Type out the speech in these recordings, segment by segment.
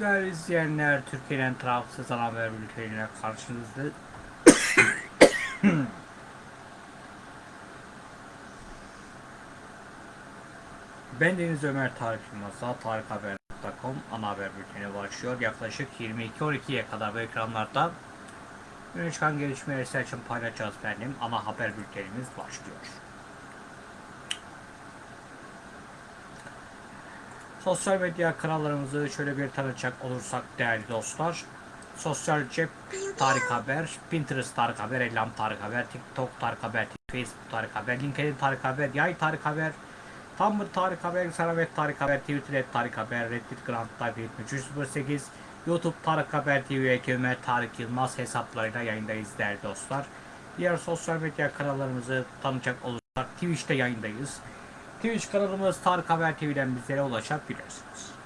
Değerli izleyenler, Türkiye'nin tarafsız ana haber bülteniyle karşınızda. ben Deniz Ömer Tarık Yılmaz'a tarikhaber.com ana haber bülteni başlıyor. Yaklaşık 22.12'ye kadar bu ekranlarda öne çıkan gelişmeleri için paylaşacağız benim. Ana haber bültenimiz başlıyor. Sosyal medya kanallarımızı şöyle bir tanıtacak olursak değerli dostlar. Sosyal cep Tarık Haber, Pinterest Tarık Haber, Ellam Tarık Haber, TikTok Tarık Haber, Facebook Tarık Haber, LinkedIn Tarık Haber, Yay Tarık Haber, Tumblr Tarık Haber, Saravet Tarık Haber, Twitter Tarık Haber, Reddit Grand Tarık 7308, YouTube Tarık Haber TV Ömer Tarık Yılmaz hesaplarıyla yayındayız değerli dostlar. Diğer sosyal medya kanallarımızı tanıcak olursak Twitch'te yayındayız. Twitch kanalımız Tarık Haber TV'den bizlere ulaşabilirsiniz.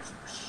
business.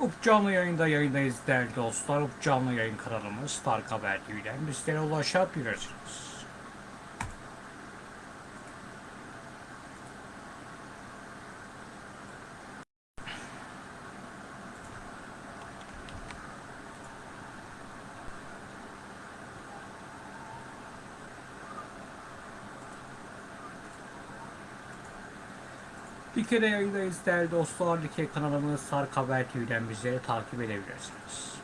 Up canlı yayında yayındayız değerli dostlar. Up canlı yayın kanalımız Tarık Haber TV'den bizlere ulaşabilirsiniz. Dike'de yayındayız değerli dostlar. Dike kanalımız Sark Haber TV'den bizleri takip edebilirsiniz.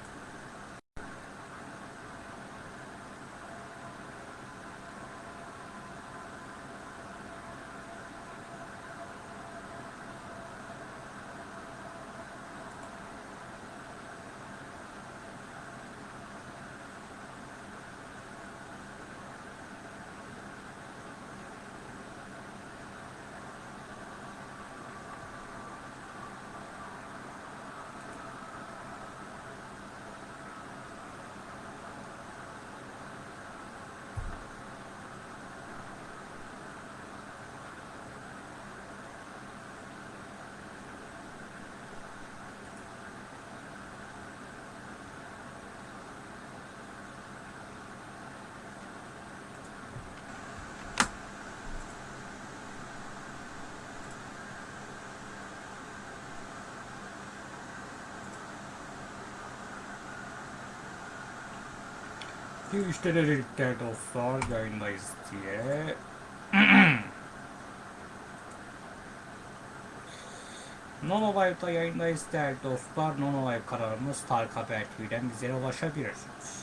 Twitch'te de dedik değerli dostlar yayındayız diye. Nono Live'da yayındayız değerli dostlar. Nono Live kanalımız Tarık Haber TV'den bizlere ulaşabilirsiniz.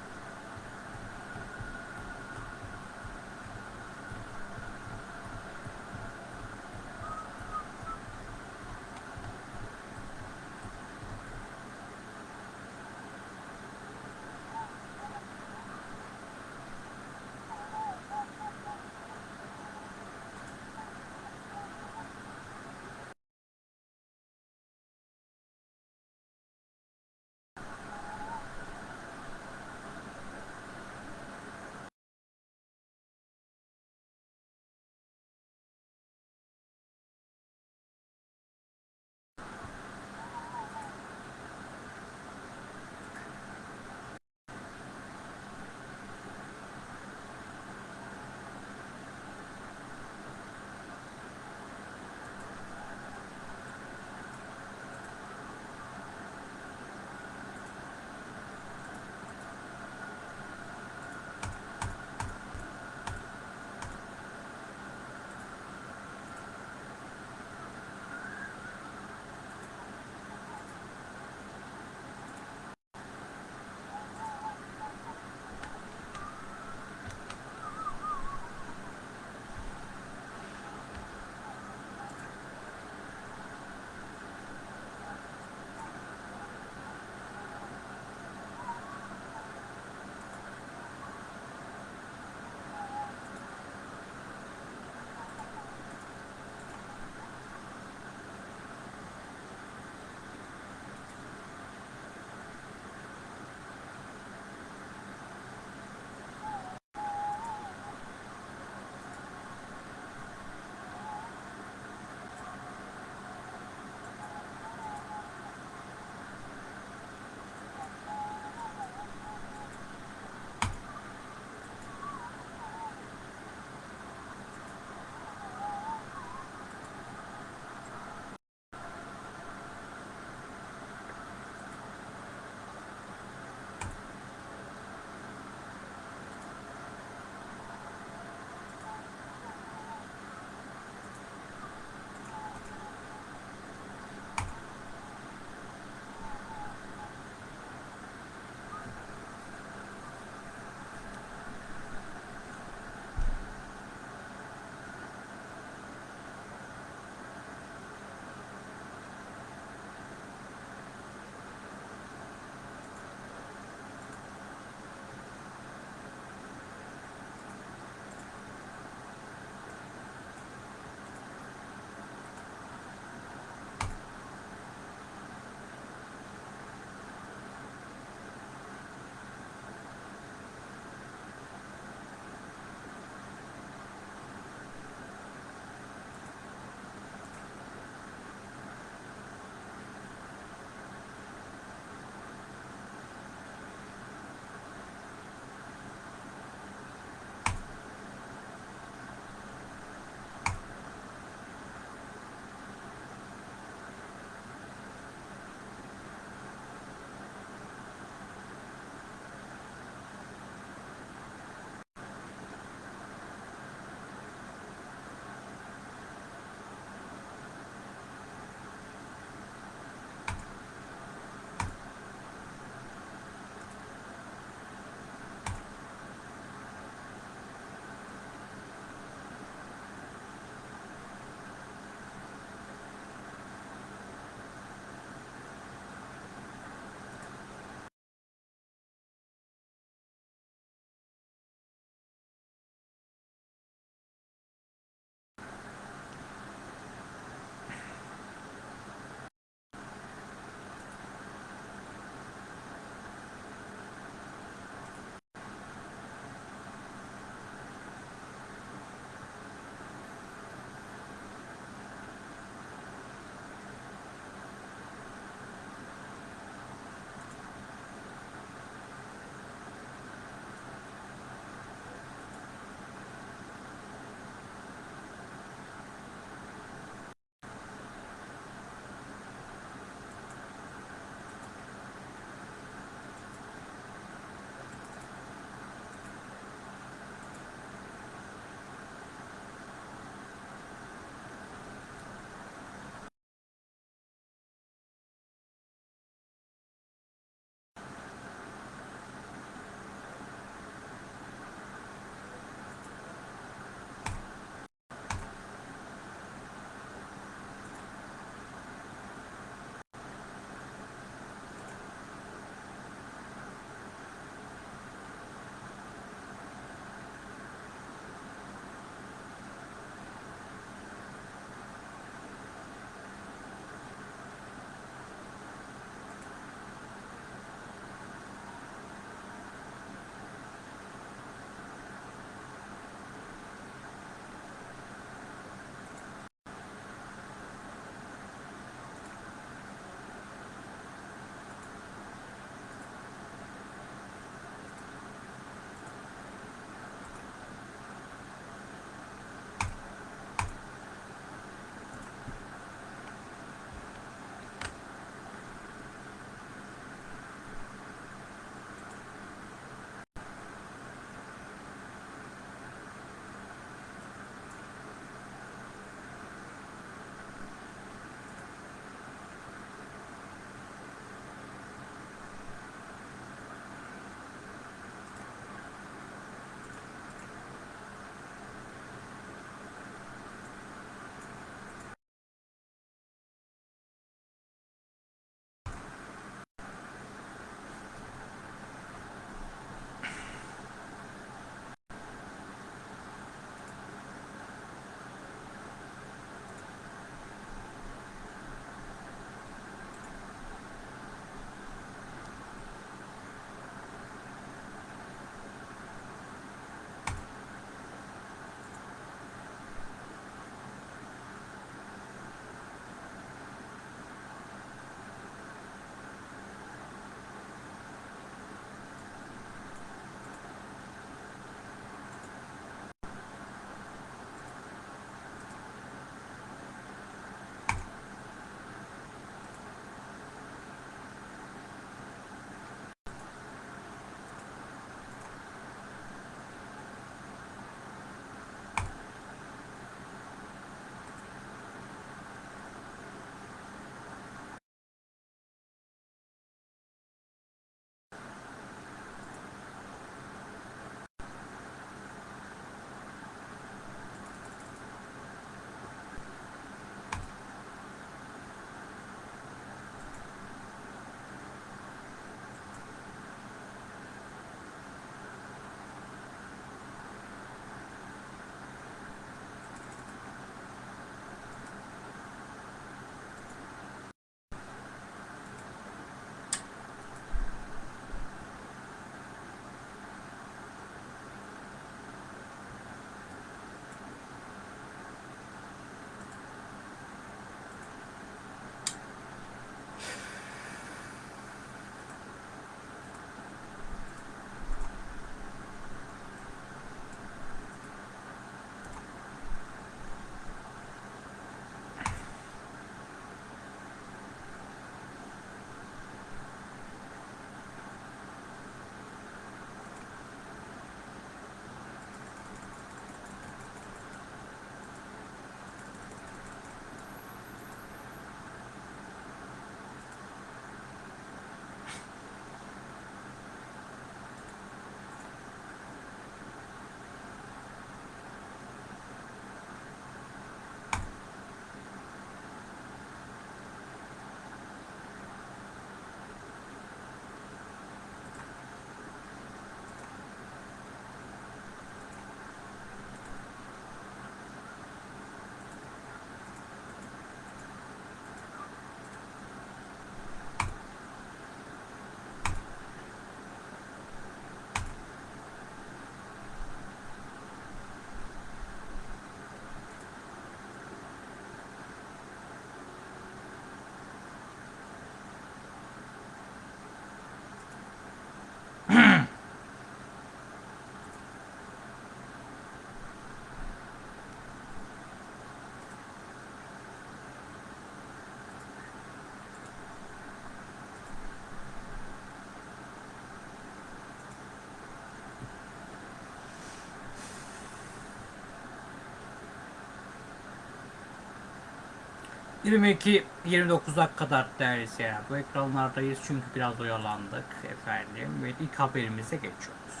22-29'a kadar değerli seyirciler. Bu ekranlardayız çünkü biraz oyalandık efendim. Ve ilk haberimize geçiyoruz.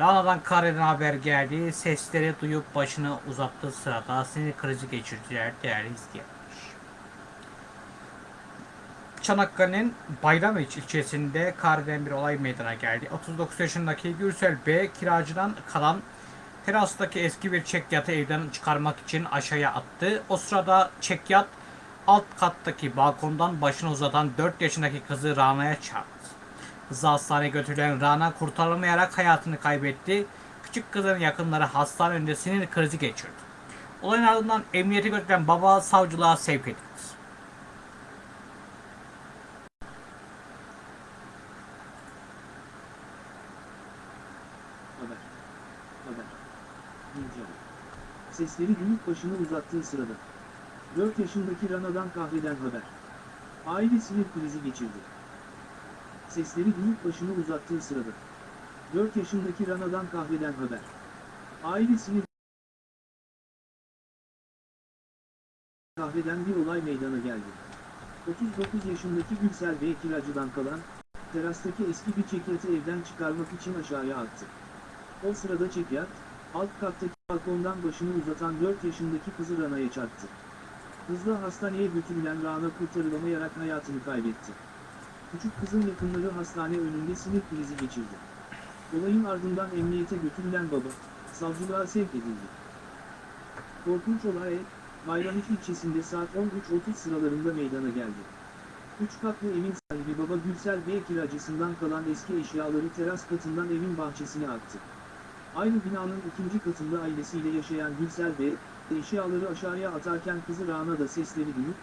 Rana'dan Kare'den haber geldi. Sesleri duyup başını uzattığı sırada sinir krizi geçirdiler değerli izleyenler. Çanakkale'nin Bayramiç ilçesinde Kare'den bir olay meydana geldi. 39 yaşındaki Gürsel B. kiracıdan kalan terastaki eski bir çekyatı evden çıkarmak için aşağıya attı. O sırada çekyat alt kattaki balkondan başını uzatan 4 yaşındaki kızı Rana'ya çarptı. Hızlı hastaneye götürülen Rana kurtarılamayarak hayatını kaybetti. Küçük kızın yakınları hastane önünde sinir krizi geçirdi. Olayın ardından emniyete götürülen baba savcılığa sevk edildi. Sesleri duyup başını uzattığı sırada. 4 yaşındaki Rana'dan kahreden haber. Aile sinir krizi geçirdi. Sesleri duyup başını uzattığı sırada. 4 yaşındaki Rana'dan kahreden haber. Aile sinir kahreden bir olay meydana geldi. 39 yaşındaki Gülsel Bey kiracıdan kalan, terastaki eski bir çekyatı evden çıkarmak için aşağıya attı. O sırada çekyat, alt kattaki balkondan başını uzatan 4 yaşındaki kızı Rana'ya çarptı. Hızla hastaneye götürülen Rana kurtarılamayarak hayatını kaybetti. Küçük kızın yakınları hastane önünde sinir krizi geçirdi. Olayın ardından emniyete götürülen baba, savcılığa sevk edildi. Korkunç olay, Bayramiç ilçesinde saat 13.30 sıralarında meydana geldi. Üç katlı evin sahibi baba Gülsel Bey kiracısından kalan eski eşyaları teras katından evin bahçesine attı. Aynı binanın ikinci katında ailesiyle yaşayan Gülsel Bey, eşyaları aşağıya atarken kızı Rana da sesleri duyup,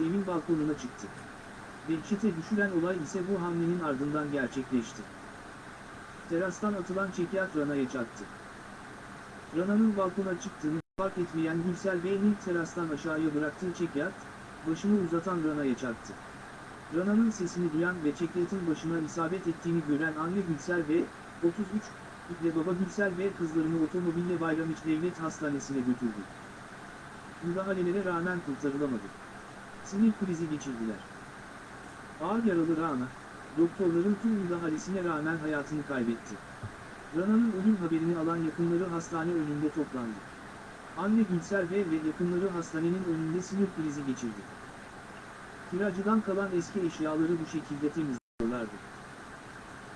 evin balkonuna çıktı. Dehşete düşüren olay ise bu hamlenin ardından gerçekleşti. Terastan atılan çekyat Rana'ya çarptı. Rana'nın balkona çıktığını fark etmeyen Gülsel Bey'in terastan aşağıya bıraktığı çekyat, başını uzatan Rana'ya çarptı. Rana'nın sesini duyan ve çekyatın başına isabet ettiğini gören anne Gülsel Bey, 33, ve baba Gülsel Bey kızlarını otomobille Bayramiç Devlet Hastanesi'ne götürdü. Müdahalelere rağmen kurtarılamadı. Sinir krizi geçirdiler. Ağır yaralı Rana, doktorların tüm müdahalesine rağmen hayatını kaybetti. Rana'nın ölüm haberini alan yakınları hastane önünde toplandı. Anne Gülsel Bey ve yakınları hastanenin önünde sinir krizi geçirdi. Kiracıdan kalan eski eşyaları bu şekilde temizliyorlardı.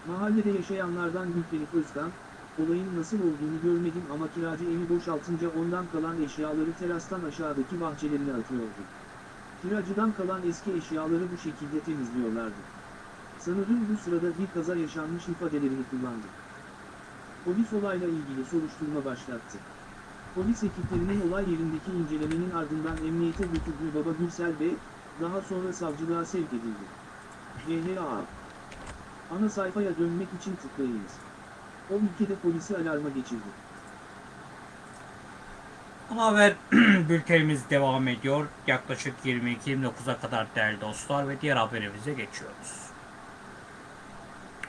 Mahallede yaşayanlardan Gülfenik Özkan, olayın nasıl olduğunu görmedim ama kiracı evi boşaltınca ondan kalan eşyaları terastan aşağıdaki bahçelerine atıyordu. Kiracıdan kalan eski eşyaları bu şekilde temizliyorlardı. Sanırım bu sırada bir kaza yaşanmış ifadelerini kullandı. Polis olayla ilgili soruşturma başlattı. Polis ekiplerinin olay yerindeki incelemenin ardından emniyete götürdüğü baba Gürsel Bey, daha sonra savcılığa sevk edildi. YHA Ana sayfaya dönmek için tıklayınız. O ülkede polisi alarma geçirdi. Haber bültenimiz devam ediyor. Yaklaşık 22-29'a kadar değerli dostlar ve diğer haberimize geçiyoruz.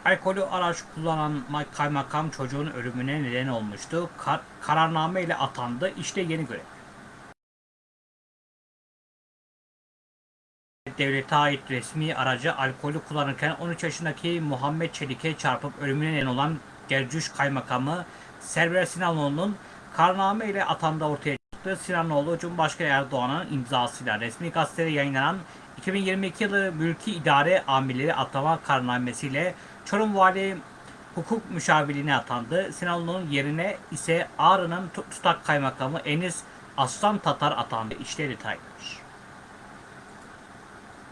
Alkolü araç kullanan kaymakam çocuğun ölümüne neden olmuştu. Kar kararname ile atandı. İşte yeni görev. Devlete ait resmi aracı alkolü kullanırken 13 yaşındaki Muhammed Çelik'e çarpıp ölümüne neden olan Gercüş Kaymakamı Server Sinanoğlu'nun kararname ile atandığı ortaya çıktı. Sinanoğlu Cumhurbaşkanı Erdoğan'ın imzasıyla resmi gazetede yayınlanan 2022 yılı mülki idare amirleri atama kararnamesiyle Çorum Vali hukuk müşavirliğine atandı. Sinanoğlu'nun yerine ise Ağrı'nın tutak kaymakamı Enis Aslan Tatar atandı. İşte detaylar.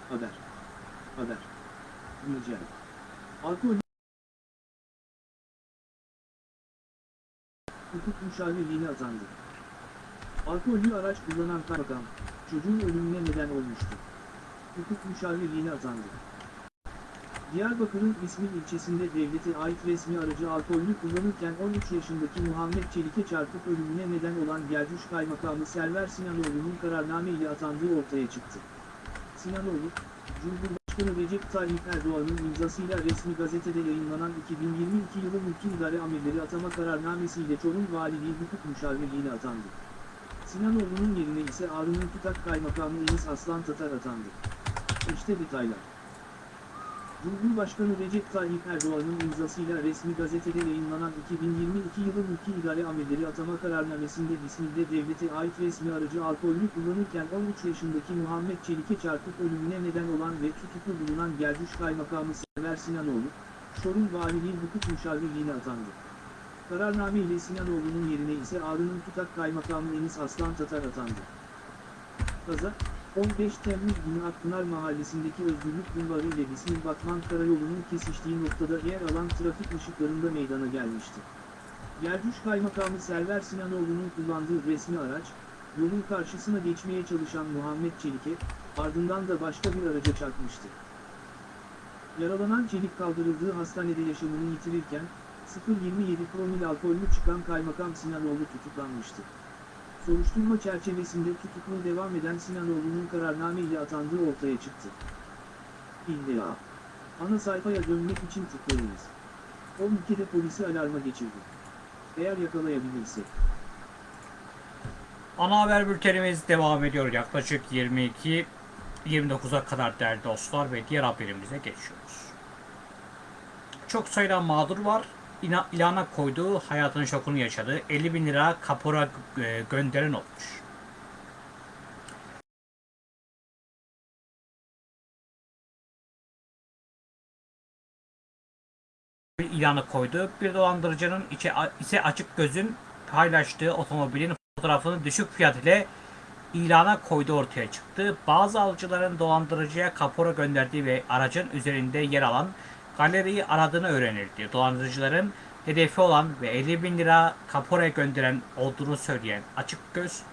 Haber. Haber. Güncel. Alkol hukuk müşavirliğine atandı. Alkollü araç kullanan kaymakam, çocuğun ölümüne neden olmuştu. Hukuk müşavirliğine atandı. Diyarbakır'ın İsmil ilçesinde devlete ait resmi aracı alkollü kullanırken 13 yaşındaki Muhammed Çelik'e çarpıp ölümüne neden olan Gercüş Kaymakamı Server Sinanoğlu'nun kararname ile atandığı ortaya çıktı. Sinanoğlu, Cumhurbaşkanı Recep Tayyip Erdoğan'ın imzasıyla resmi gazetede yayınlanan 2022 yılı mülki idare amirleri atama kararnamesiyle Çorum Valiliği Hukuk Müşavirliğine atandı. Sinanoğlu'nun yerine ise Ağrı'nın tutak kaymakamı Enis Aslan Tatar atandı. İşte detaylar. Cumhurbaşkanı Recep Tayyip Erdoğan'ın imzasıyla resmi gazetede yayınlanan 2022 yılı mülki idare amirleri atama kararnamesinde İzmir'de devlete ait resmi aracı alkollü kullanırken 13 yaşındaki Muhammed Çelik'e çarpıp ölümüne neden olan ve tutuklu bulunan Gergüş Kaymakamı Sever Sinanoğlu, Çorum Valiliği Hukuk Müşavirliğine atandı. Kararname ile Sinanoğlu'nun yerine ise Ağrı'nın tutak kaymakamı Enis Aslan Tatar atandı. Kaza, 15 Temmuz günü Akpınar Mahallesi'ndeki Özgürlük Bulvarı ile İsmir Batman Karayolu'nun kesiştiği noktada yer alan trafik ışıklarında meydana gelmişti. Gergüş Kaymakamı Server Sinanoğlu'nun kullandığı resmi araç, yolun karşısına geçmeye çalışan Muhammed Çelik'e, ardından da başka bir araca çarpmıştı. Yaralanan Çelik kaldırıldığı hastanede yaşamını yitirirken, 0.27 promil alkollü çıkan Kaymakam Sinanoğlu tutuklanmıştı. Soruşturma çerçevesinde tutuklu devam eden Sinanoğlu'nun kararname ile atandığı ortaya çıktı. İlla. Ana sayfaya dönmek için tıklayınız. O ülkede polisi alarma geçirdi. Eğer yakalayabilirsek. Ana haber bültenimiz devam ediyor. Yaklaşık 22 29'a kadar değerli dostlar ve diğer haberimize geçiyoruz. Çok sayıda mağdur var. İlana koyduğu hayatının şokunu yaşadı. 50 bin lira kapora e, gönderen olmuş. bir ilanı koydu. Bir dolandırıcının içe, ise açık gözün paylaştığı otomobilin fotoğrafını düşük fiyat ile ilana koydu ortaya çıktı. Bazı alıcıların dolandırıcıya kapora gönderdiği ve aracın üzerinde yer alan galeriyi aradığını öğrenildi. Dolandırıcıların hedefi olan ve 50 bin lira kapora gönderen olduğunu söyleyen açık göz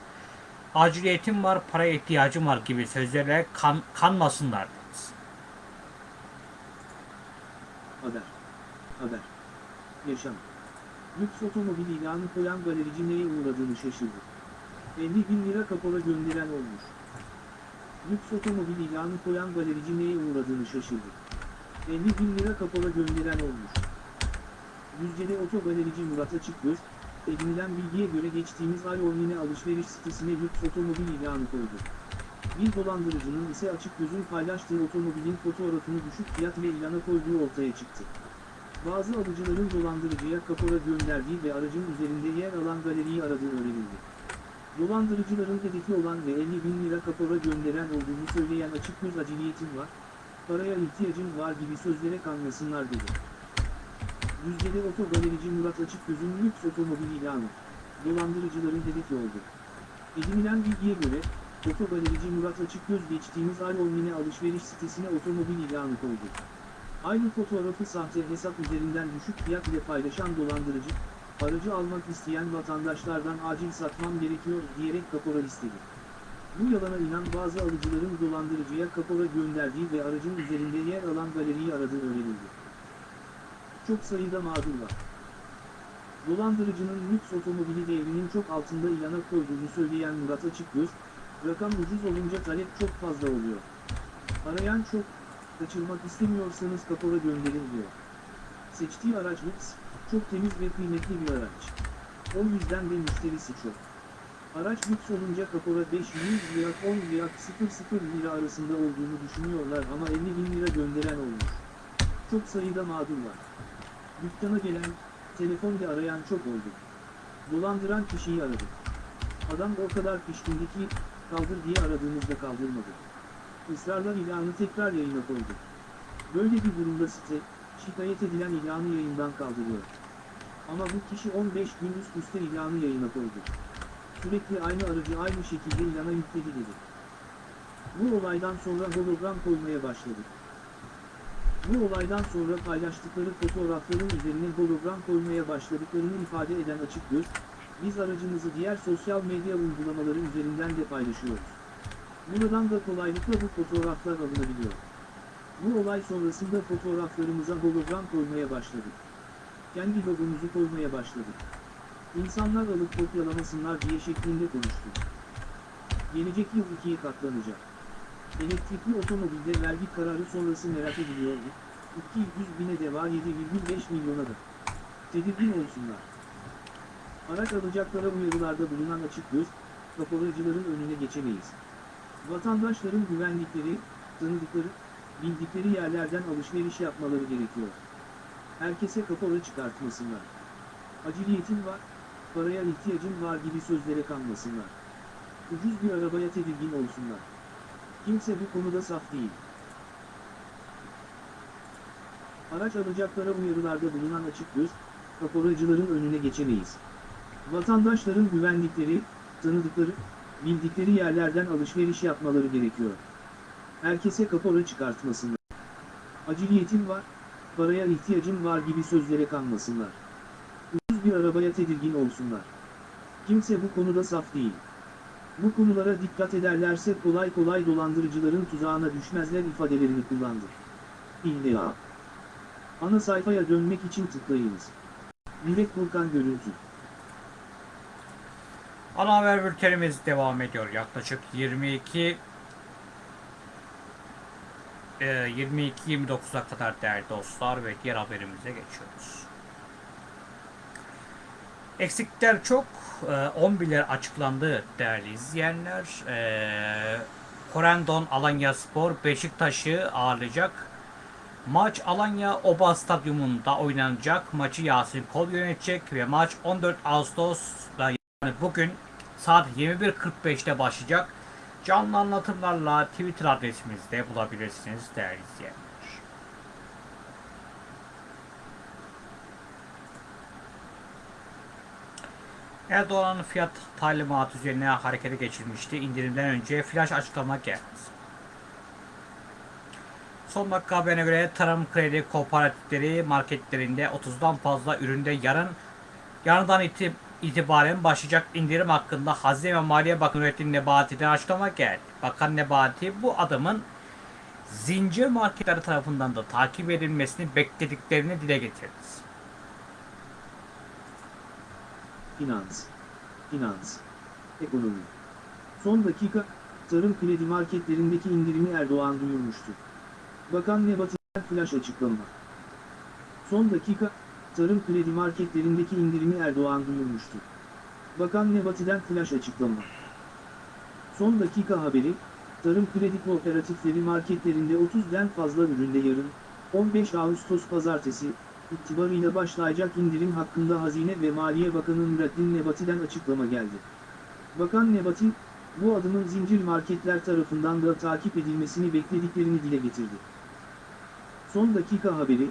aciliyetim var, paraya ihtiyacım var gibi sözlerle kan, kanmasınlar. Haber. Haber. Yaşam. Lüks otomobil ilanı koyan galerici neye uğradığını şaşırdı. 50 bin lira kapora gönderen olmuş. Lüks otomobil ilanı koyan galerici neye uğradığını şaşırdı. 50 bin lira kapora gönderen olmuş. Düzce'de otogalerici Murat Açıkgöz, edinilen bilgiye göre geçtiğimiz ay online alışveriş sitesine lüks otomobil ilanı koydu. Bir dolandırıcının ise Açıkgöz'ün paylaştığı otomobilin fotoğrafını düşük fiyat ve ilana koyduğu ortaya çıktı. Bazı alıcıların dolandırıcıya kapora gönderdiği ve aracın üzerinde yer alan galeriyi aradığı öğrenildi. Dolandırıcıların hedefi olan ve 50 bin lira kapora gönderen olduğunu söyleyen açık göz aciliyetim var, paraya ihtiyacım var gibi sözlere kanmasınlar dedi. Düzce'de otogalerici Murat Açıkgöz'ün lüks otomobil ilanı, dolandırıcıların hedefi oldu. Edinilen bilgiye göre, otogalerici Murat Açıkgöz geçtiğimiz ay online alışveriş sitesine otomobil ilanı koydu. Aynı fotoğrafı sahte hesap üzerinden düşük fiyat ile paylaşan dolandırıcı, aracı almak isteyen vatandaşlardan acil satmam gerekiyor diyerek kapora istedi. Bu yalana inan bazı alıcıların dolandırıcıya kapora gönderdiği ve aracın üzerinde yer alan galeriyi aradığı öğrenildi. Çok sayıda mağdur var. Dolandırıcının lüks otomobili değerinin çok altında ilana koyduğunu söyleyen Murat Açıkgöz, rakam ucuz olunca talep çok fazla oluyor. Arayan çok, kaçırmak istemiyorsanız kapora gönderin diyor. Seçtiği araç lüks, çok temiz ve kıymetli bir araç. O yüzden de müşterisi çok. Araç lüks olunca kapora 500 lira 10 lira 00 lira arasında olduğunu düşünüyorlar ama 50 bin lira gönderen olmuş. Çok sayıda mağdur var. Dükkana gelen, telefonda arayan çok oldu. Dolandıran kişiyi aradı. Adam o kadar pişkindi ki, kaldır diye aradığımızda kaldırmadı. Israrla ilanı tekrar yayına koydu. Böyle bir durumda site, şikayet edilen ilanı yayından kaldırıyor. Ama bu kişi 15 gün üst üste ilanı yayına koydu. Sürekli aynı aracı aynı şekilde ilana yükledi dedi. Bu olaydan sonra hologram koymaya başladık. Bu olaydan sonra paylaştıkları fotoğrafların üzerine hologram koymaya başladıklarını ifade eden açık göz, biz aracımızı diğer sosyal medya uygulamaları üzerinden de paylaşıyoruz. Buradan da kolaylıkla bu fotoğraflar alınabiliyor. Bu olay sonrasında fotoğraflarımıza hologram koymaya başladık. Kendi logomuzu koymaya başladık. İnsanlar alıp kopyalamasınlar diye şeklinde konuştu. Gelecek yıl ikiye katlanacak. Elektrikli otomobilde vergi kararı sonrası merak ediliyordu. 200 bine deva 7,5 milyona da. Tedirgin olsunlar. Araç alacaklara uyarılarda bulunan açık göz, kaporacıların önüne geçemeyiz. Vatandaşların güvenlikleri, tanıdıkları, bildikleri yerlerden alışveriş yapmaları gerekiyor. Herkese kapora çıkartmasınlar. Aciliyetin var, paraya ihtiyacın var gibi sözlere kanmasınlar. Ucuz bir arabaya tedirgin olsunlar. Kimse bu konuda saf değil. Araç alacaklara uyarılarda bulunan açık göz, kaporacıların önüne geçemeyiz. Vatandaşların güvendikleri, tanıdıkları, bildikleri yerlerden alışveriş yapmaları gerekiyor. Herkese kapora çıkartmasınlar. Aciliyetin var, paraya ihtiyacın var gibi sözlere kanmasınlar. Bir arabaya tedirgin olsunlar. Kimse bu konuda saf değil. Bu konulara dikkat ederlerse kolay kolay dolandırıcıların tuzağına düşmezler ifadelerini kullandı. İlla. Ana sayfaya dönmek için tıklayınız. Dilek Burkan Görüntü Ana haber bültenimiz devam ediyor. Yaklaşık 22 e, 22-29'a kadar değerli dostlar ve diğer haberimize geçiyoruz. Eksikler çok. E, 11'ler açıklandı değerli izleyenler. Korendon Alanya Spor Beşiktaş'ı ağırlayacak. Maç Alanya Oba Stadyumunda oynanacak. Maçı Yasin Kol yönetecek ve maç 14 Ağustos'ta yani bugün saat 21.45'te başlayacak. Canlı anlatımlarla Twitter adresimizde bulabilirsiniz değerli izleyenler. Erdoğan'ın fiyat talimatı üzerine harekete geçilmişti. İndirimden önce flash açıklama geldi. Son dakika haberine göre tarım kredi kooperatifleri marketlerinde 30'dan fazla üründe yarın yarından iti- itibaren başlayacak indirim hakkında Hazine ve Maliye Bakanı Nurettin Nebati'den açıklama geldi. Bakan Nebati bu adımın zincir marketleri tarafından da takip edilmesini beklediklerini dile getirdi. Finans, finans, ekonomi. Son dakika, tarım kredi marketlerindeki indirimi Erdoğan duyurmuştu. Bakan Nebati'den flash açıklama. Son dakika, tarım kredi marketlerindeki indirimi Erdoğan duyurmuştu. Bakan Nebati'den flash açıklama. Son dakika haberi, tarım kredi kooperatifleri marketlerinde 30'den fazla üründe yarın, 15 Ağustos pazartesi, itibarıyla başlayacak indirim hakkında Hazine ve Maliye Bakanı Nurettin Nebati'den açıklama geldi. Bakan Nebati, bu adımın zincir marketler tarafından da takip edilmesini beklediklerini dile getirdi. Son dakika haberi,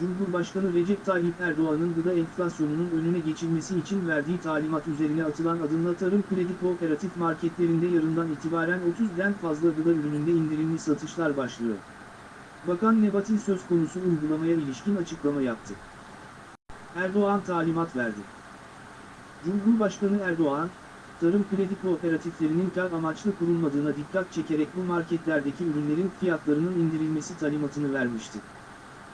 Cumhurbaşkanı Recep Tayyip Erdoğan'ın gıda enflasyonunun önüne geçilmesi için verdiği talimat üzerine atılan adımla tarım kredi kooperatif marketlerinde yarından itibaren 30'den fazla gıda ürününde indirimli satışlar başlıyor. Bakan Nebati söz konusu uygulamaya ilişkin açıklama yaptı. Erdoğan talimat verdi. Cumhurbaşkanı Erdoğan, tarım kredi kooperatiflerinin kar amaçlı kurulmadığına dikkat çekerek bu marketlerdeki ürünlerin fiyatlarının indirilmesi talimatını vermişti.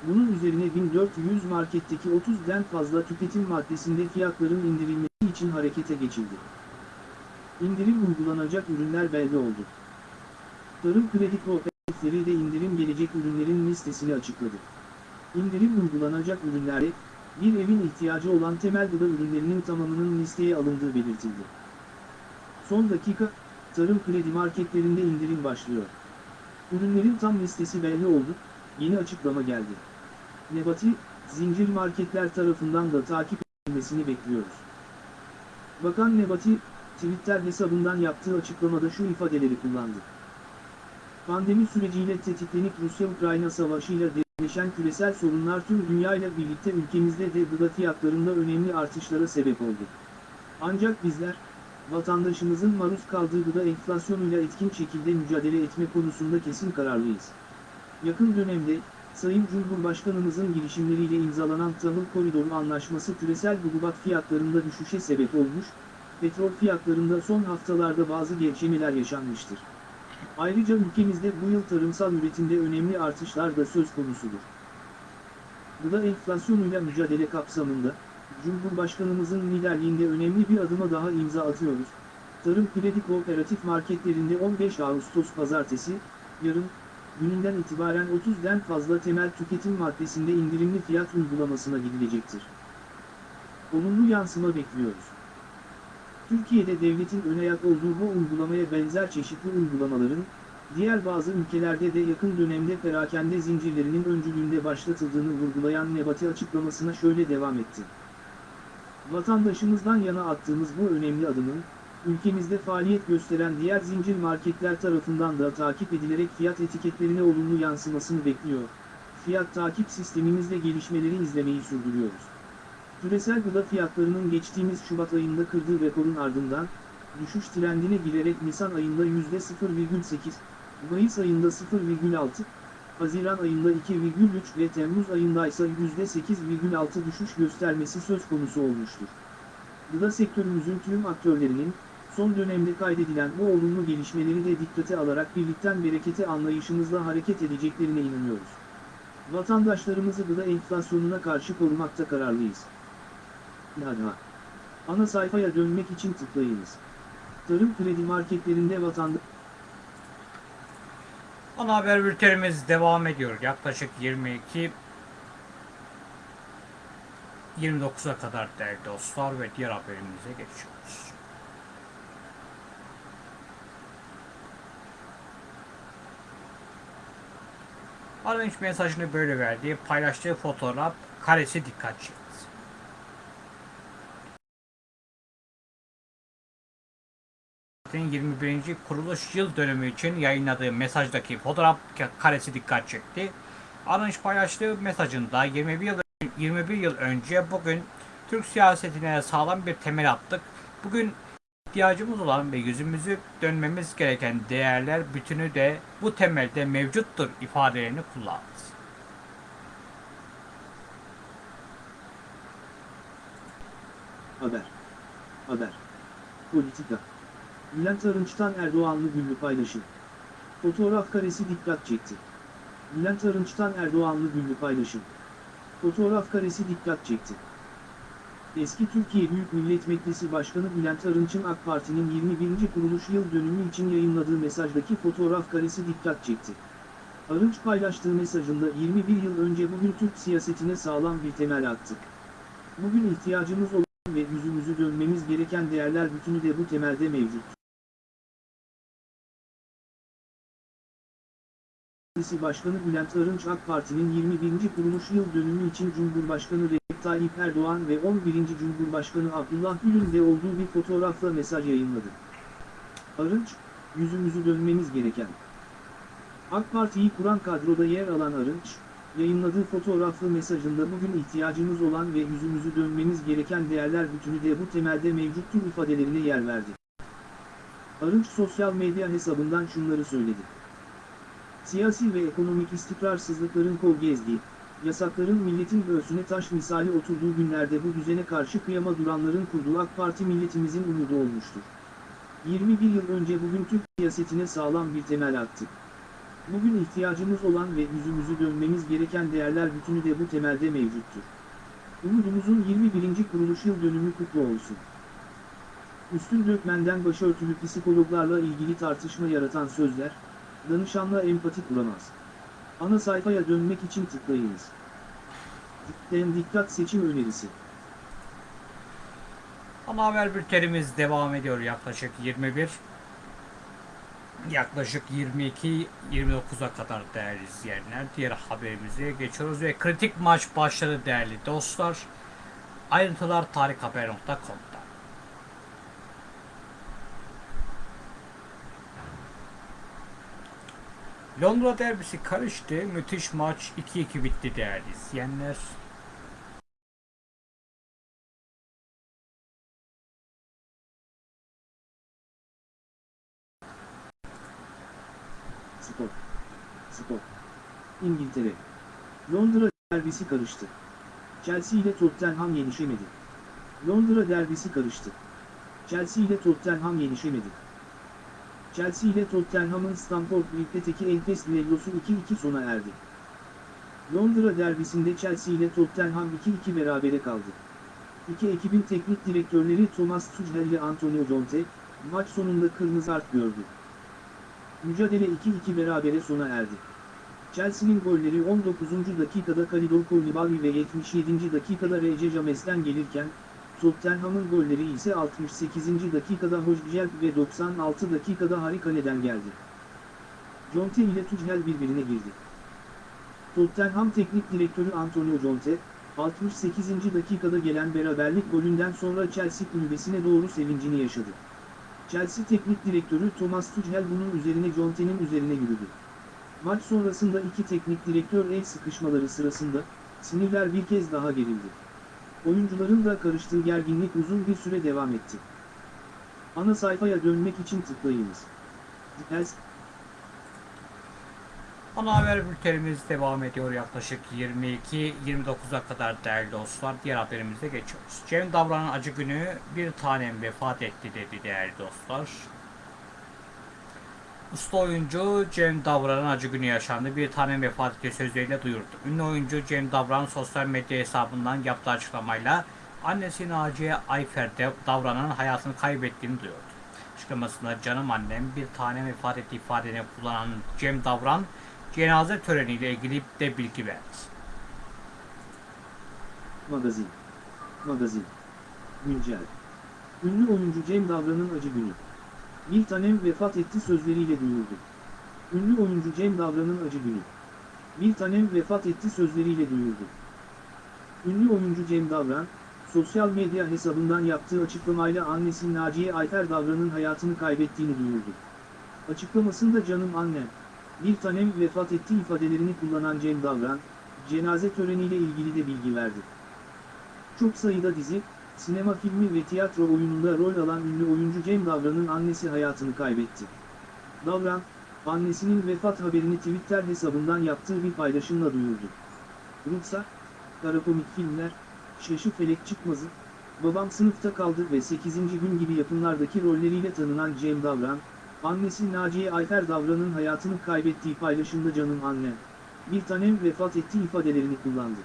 Bunun üzerine 1400 marketteki 30'den fazla tüketim maddesinde fiyatların indirilmesi için harekete geçildi. İndirim uygulanacak ürünler belli oldu. Tarım kredi kooperatifleri de indirim gelecek ürünlerin listesini açıkladı. İndirim uygulanacak ürünlere, bir evin ihtiyacı olan temel gıda ürünlerinin tamamının listeye alındığı belirtildi. Son dakika, tarım kredi marketlerinde indirim başlıyor. Ürünlerin tam listesi belli oldu, yeni açıklama geldi. Nebati, zincir marketler tarafından da takip edilmesini bekliyoruz. Bakan Nebati, Twitter hesabından yaptığı açıklamada şu ifadeleri kullandı. Pandemi süreciyle tetiklenip Rusya-Ukrayna savaşıyla derinleşen küresel sorunlar tüm dünyayla birlikte ülkemizde de gıda fiyatlarında önemli artışlara sebep oldu. Ancak bizler, vatandaşımızın maruz kaldığı gıda enflasyonuyla etkin şekilde mücadele etme konusunda kesin kararlıyız. Yakın dönemde, Sayın Cumhurbaşkanımızın girişimleriyle imzalanan tahıl koridoru anlaşması küresel hububat fiyatlarında düşüşe sebep olmuş, petrol fiyatlarında son haftalarda bazı gevşemeler yaşanmıştır. Ayrıca ülkemizde bu yıl tarımsal üretimde önemli artışlar da söz konusudur. Gıda enflasyonuyla mücadele kapsamında, Cumhurbaşkanımızın liderliğinde önemli bir adıma daha imza atıyoruz. Tarım kredi kooperatif marketlerinde 15 Ağustos pazartesi, yarın, gününden itibaren 30'den fazla temel tüketim maddesinde indirimli fiyat uygulamasına gidilecektir. Olumlu yansıma bekliyoruz. Türkiye'de devletin önayak olduğu bu uygulamaya benzer çeşitli uygulamaların, diğer bazı ülkelerde de yakın dönemde perakende zincirlerinin öncülüğünde başlatıldığını vurgulayan Nebati açıklamasına şöyle devam etti. Vatandaşımızdan yana attığımız bu önemli adımın, ülkemizde faaliyet gösteren diğer zincir marketler tarafından da takip edilerek fiyat etiketlerine olumlu yansımasını bekliyor. Fiyat takip sistemimizde gelişmeleri izlemeyi sürdürüyoruz. Küresel gıda fiyatlarının geçtiğimiz Şubat ayında kırdığı rekorun ardından, düşüş trendine girerek Nisan ayında %0,8, Mayıs ayında 0,6, Haziran ayında 2,3 ve Temmuz ayında ise %8,6 düşüş göstermesi söz konusu olmuştur. Gıda sektörümüzün tüm aktörlerinin, son dönemde kaydedilen bu olumlu gelişmeleri de dikkate alarak birlikten berekete anlayışımızla hareket edeceklerine inanıyoruz. Vatandaşlarımızı gıda enflasyonuna karşı korumakta kararlıyız. Daha. Ana sayfaya dönmek için tıklayınız. Tarım kredi marketlerinde vatandaş... Ana haber bültenimiz devam ediyor. Yaklaşık 22 29'a kadar değerli dostlar ve diğer haberimize geçiyoruz. Arınç mesajını böyle verdi. Paylaştığı fotoğraf karesi dikkat çekti. Partinin 21. kuruluş yıl dönümü için yayınladığı mesajdaki fotoğraf karesi dikkat çekti. Arınç paylaştığı mesajında 21 yıl 21 yıl önce bugün Türk siyasetine sağlam bir temel attık. Bugün ihtiyacımız olan ve yüzümüzü dönmemiz gereken değerler bütünü de bu temelde mevcuttur ifadelerini kullandı. Haber. Haber. Politika. Bülent Arınç'tan Erdoğanlı güllü paylaşım. Fotoğraf karesi dikkat çekti. Bülent Arınç'tan Erdoğanlı güllü paylaşım. Fotoğraf karesi dikkat çekti. Eski Türkiye Büyük Millet Meclisi Başkanı Bülent Arınç'ın AK Parti'nin 21. kuruluş yıl dönümü için yayınladığı mesajdaki fotoğraf karesi dikkat çekti. Arınç paylaştığı mesajında 21 yıl önce bugün Türk siyasetine sağlam bir temel attık. Bugün ihtiyacımız olan ve yüzümüzü dönmemiz gereken değerler bütünü de bu temelde mevcut. Meclisi Başkanı Bülent Arınç AK Parti'nin 21. kuruluş yıl dönümü için Cumhurbaşkanı Recep Tayyip Erdoğan ve 11. Cumhurbaşkanı Abdullah Gül'ün de olduğu bir fotoğrafla mesaj yayınladı. Arınç, yüzümüzü dönmemiz gereken. AK Parti'yi kuran kadroda yer alan Arınç, yayınladığı fotoğraflı mesajında bugün ihtiyacımız olan ve yüzümüzü dönmemiz gereken değerler bütünü de bu temelde mevcuttur ifadelerine yer verdi. Arınç sosyal medya hesabından şunları söyledi. Siyasi ve ekonomik istikrarsızlıkların kol gezdiği, yasakların milletin göğsüne taş misali oturduğu günlerde bu düzene karşı kıyama duranların kurduğu AK Parti milletimizin umudu olmuştur. 21 yıl önce bugün Türk siyasetine sağlam bir temel attık. Bugün ihtiyacımız olan ve yüzümüzü dönmemiz gereken değerler bütünü de bu temelde mevcuttur. Umudumuzun 21. kuruluş yıl dönümü kutlu olsun. Üstün dökmenden başörtülü psikologlarla ilgili tartışma yaratan sözler, danışanla empati kuramaz. Ana sayfaya dönmek için tıklayınız. Tıklayan dikkat seçim önerisi. Ana haber bültenimiz devam ediyor yaklaşık 21 yaklaşık 22-29'a kadar değerli izleyenler. Diğer haberimize geçiyoruz ve kritik maç başladı değerli dostlar. Ayrıntılar tarikhaber.com'da. Londra derbisi karıştı. Müthiş maç 2-2 bitti değerli izleyenler. Spor. Spor. İngiltere. Londra derbisi karıştı. Chelsea ile Tottenham yenişemedi. Londra derbisi karıştı. Chelsea ile Tottenham yenişemedi. Chelsea ile Tottenham'ın Stamford Bridge'deki enfes düellosu 2-2 sona erdi. Londra derbisinde Chelsea ile Tottenham 2-2 berabere kaldı. İki ekibin teknik direktörleri Thomas Tuchel ile Antonio Conte, maç sonunda kırmızı kart gördü. Mücadele 2-2 berabere sona erdi. Chelsea'nin golleri 19. dakikada Kalidou Koulibaly ve 77. dakikada R.C. James'ten gelirken, Tottenham'ın golleri ise 68. dakikada Hojbjerg ve 96 dakikada Harikane'den geldi. Conte ile Tuchel birbirine girdi. Tottenham Teknik Direktörü Antonio Conte, 68. dakikada gelen beraberlik golünden sonra Chelsea kulübesine doğru sevincini yaşadı. Chelsea Teknik Direktörü Thomas Tuchel bunun üzerine Conte'nin üzerine yürüdü. Maç sonrasında iki teknik direktör el sıkışmaları sırasında, sinirler bir kez daha gerildi. Oyuncuların da karıştığı gerginlik uzun bir süre devam etti. Ana sayfaya dönmek için tıklayınız. Dipels, Ana haber bültenimiz devam ediyor yaklaşık 22-29'a kadar değerli dostlar. Diğer haberimize geçiyoruz. Cem Davran'ın acı günü bir tanem vefat etti dedi değerli dostlar. Usta oyuncu Cem Davran'ın acı günü yaşandı. Bir tanem vefat etti sözleriyle duyurdu. Ünlü oyuncu Cem Davran sosyal medya hesabından yaptığı açıklamayla annesi Naciye Ayfer Davran'ın hayatını kaybettiğini duyurdu. Açıklamasında canım annem bir tanem vefat etti ifadeni kullanan Cem Davran cenaze töreniyle ilgili de bilgi verdi. Magazin. Magazin. Güncel. Ünlü oyuncu Cem Davran'ın acı günü. Bir tanem vefat etti sözleriyle duyurdu. Ünlü oyuncu Cem Davran'ın acı günü. Bir tanem vefat etti sözleriyle duyurdu. Ünlü oyuncu Cem Davran, sosyal medya hesabından yaptığı açıklamayla annesi Naciye Ayfer Davran'ın hayatını kaybettiğini duyurdu. Açıklamasında canım annem, bir tanem vefat etti ifadelerini kullanan Cem Davran, cenaze töreniyle ilgili de bilgi verdi. Çok sayıda dizi, sinema filmi ve tiyatro oyununda rol alan ünlü oyuncu Cem Davran'ın annesi hayatını kaybetti. Davran, annesinin vefat haberini Twitter hesabından yaptığı bir paylaşımla duyurdu. Ruhsar, Karakomik filmler, Şaşı Felek Çıkmazı, Babam sınıfta kaldı ve 8. gün gibi yapımlardaki rolleriyle tanınan Cem Davran, annesi Naciye Ayfer Davran'ın hayatını kaybettiği paylaşımda canım annem, bir tanem vefat etti ifadelerini kullandı.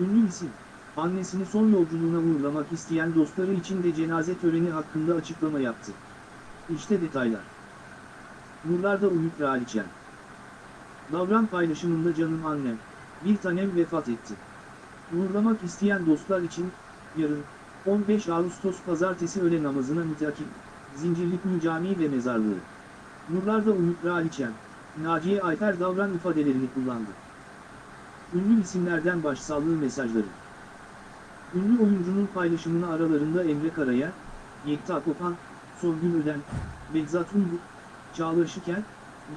Ünlü isim, annesini son yolculuğuna uğurlamak isteyen dostları için de cenaze töreni hakkında açıklama yaptı. İşte detaylar. Nurlarda Uyuk Kraliçem. Davran paylaşımında canım annem, bir tanem vefat etti. Uğurlamak isteyen dostlar için, yarın, 15 Ağustos Pazartesi öğle namazına mütakip, Zincirlikuni Camii ve Mezarlığı. Nurlarda Uyuk Kraliçem, Naciye Ayfer Davran ifadelerini kullandı. Ünlü isimlerden başsağlığı mesajları. Ünlü oyuncunun paylaşımını aralarında Emre Karaya, Yekta Kopan, Songül Öden, Begzat Ungur, Çağla Şikel,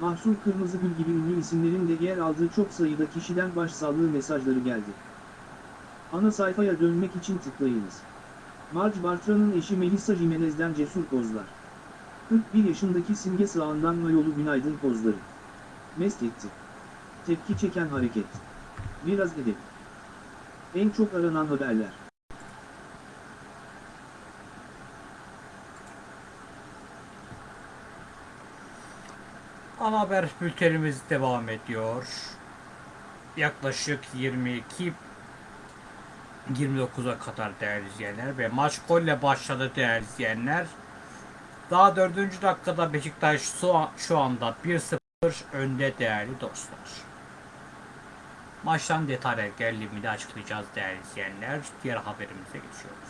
Mahsun Kırmızıgül gibi ünlü isimlerin de yer aldığı çok sayıda kişiden başsağlığı mesajları geldi. Ana sayfaya dönmek için tıklayınız. Marge Bartra'nın eşi Melissa Jimenez'den cesur pozlar. 41 yaşındaki Simge Sağan'dan mayolu günaydın pozları. Mest etti. Tepki çeken hareket. Biraz edep. En çok aranan haberler. Ana haber bültenimiz devam ediyor. Yaklaşık 22 29'a kadar değerli izleyenler ve maç golle başladı değerli izleyenler. Daha 4. dakikada Beşiktaş şu, an- şu anda 1-0 önde değerli dostlar. Maçtan detaylar geldiğinde açıklayacağız değerli izleyenler. Diğer haberimize geçiyoruz.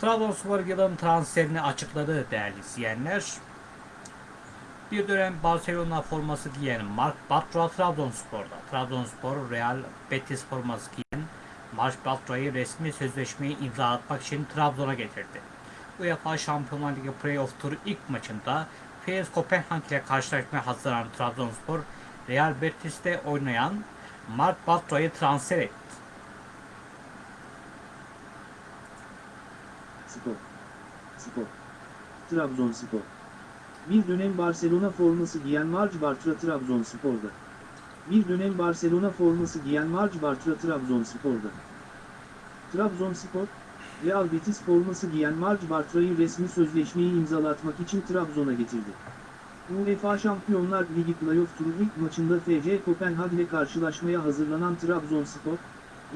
Trabzonspor yılın transferini açıkladı değerli izleyenler. Bir dönem Barcelona forması giyen Mark Bartra Trabzonspor'da. Trabzonspor Real Betis forması giyen Mark Bartra'yı resmi sözleşmeyi imza atmak için Trabzon'a getirdi. UEFA Şampiyonlar Ligi Playoff Turu ilk maçında PS Kopenhag ile karşılaşmaya hazırlanan Trabzonspor, Real Betis'te oynayan Mark Bartra'yı transfer etti. Spor. Spor. Trabzonspor. Bir dönem Barcelona forması giyen Marc Bartra Trabzonspor'da. Bir dönem Barcelona forması giyen Marc Bartra Trabzonspor'da. Trabzonspor, Real Betis forması giyen Marc Bartra'yı resmi sözleşmeyi imzalatmak için Trabzon'a getirdi. UEFA Şampiyonlar Ligi Playoff Turu ilk maçında FC Kopenhag ile karşılaşmaya hazırlanan Trabzonspor,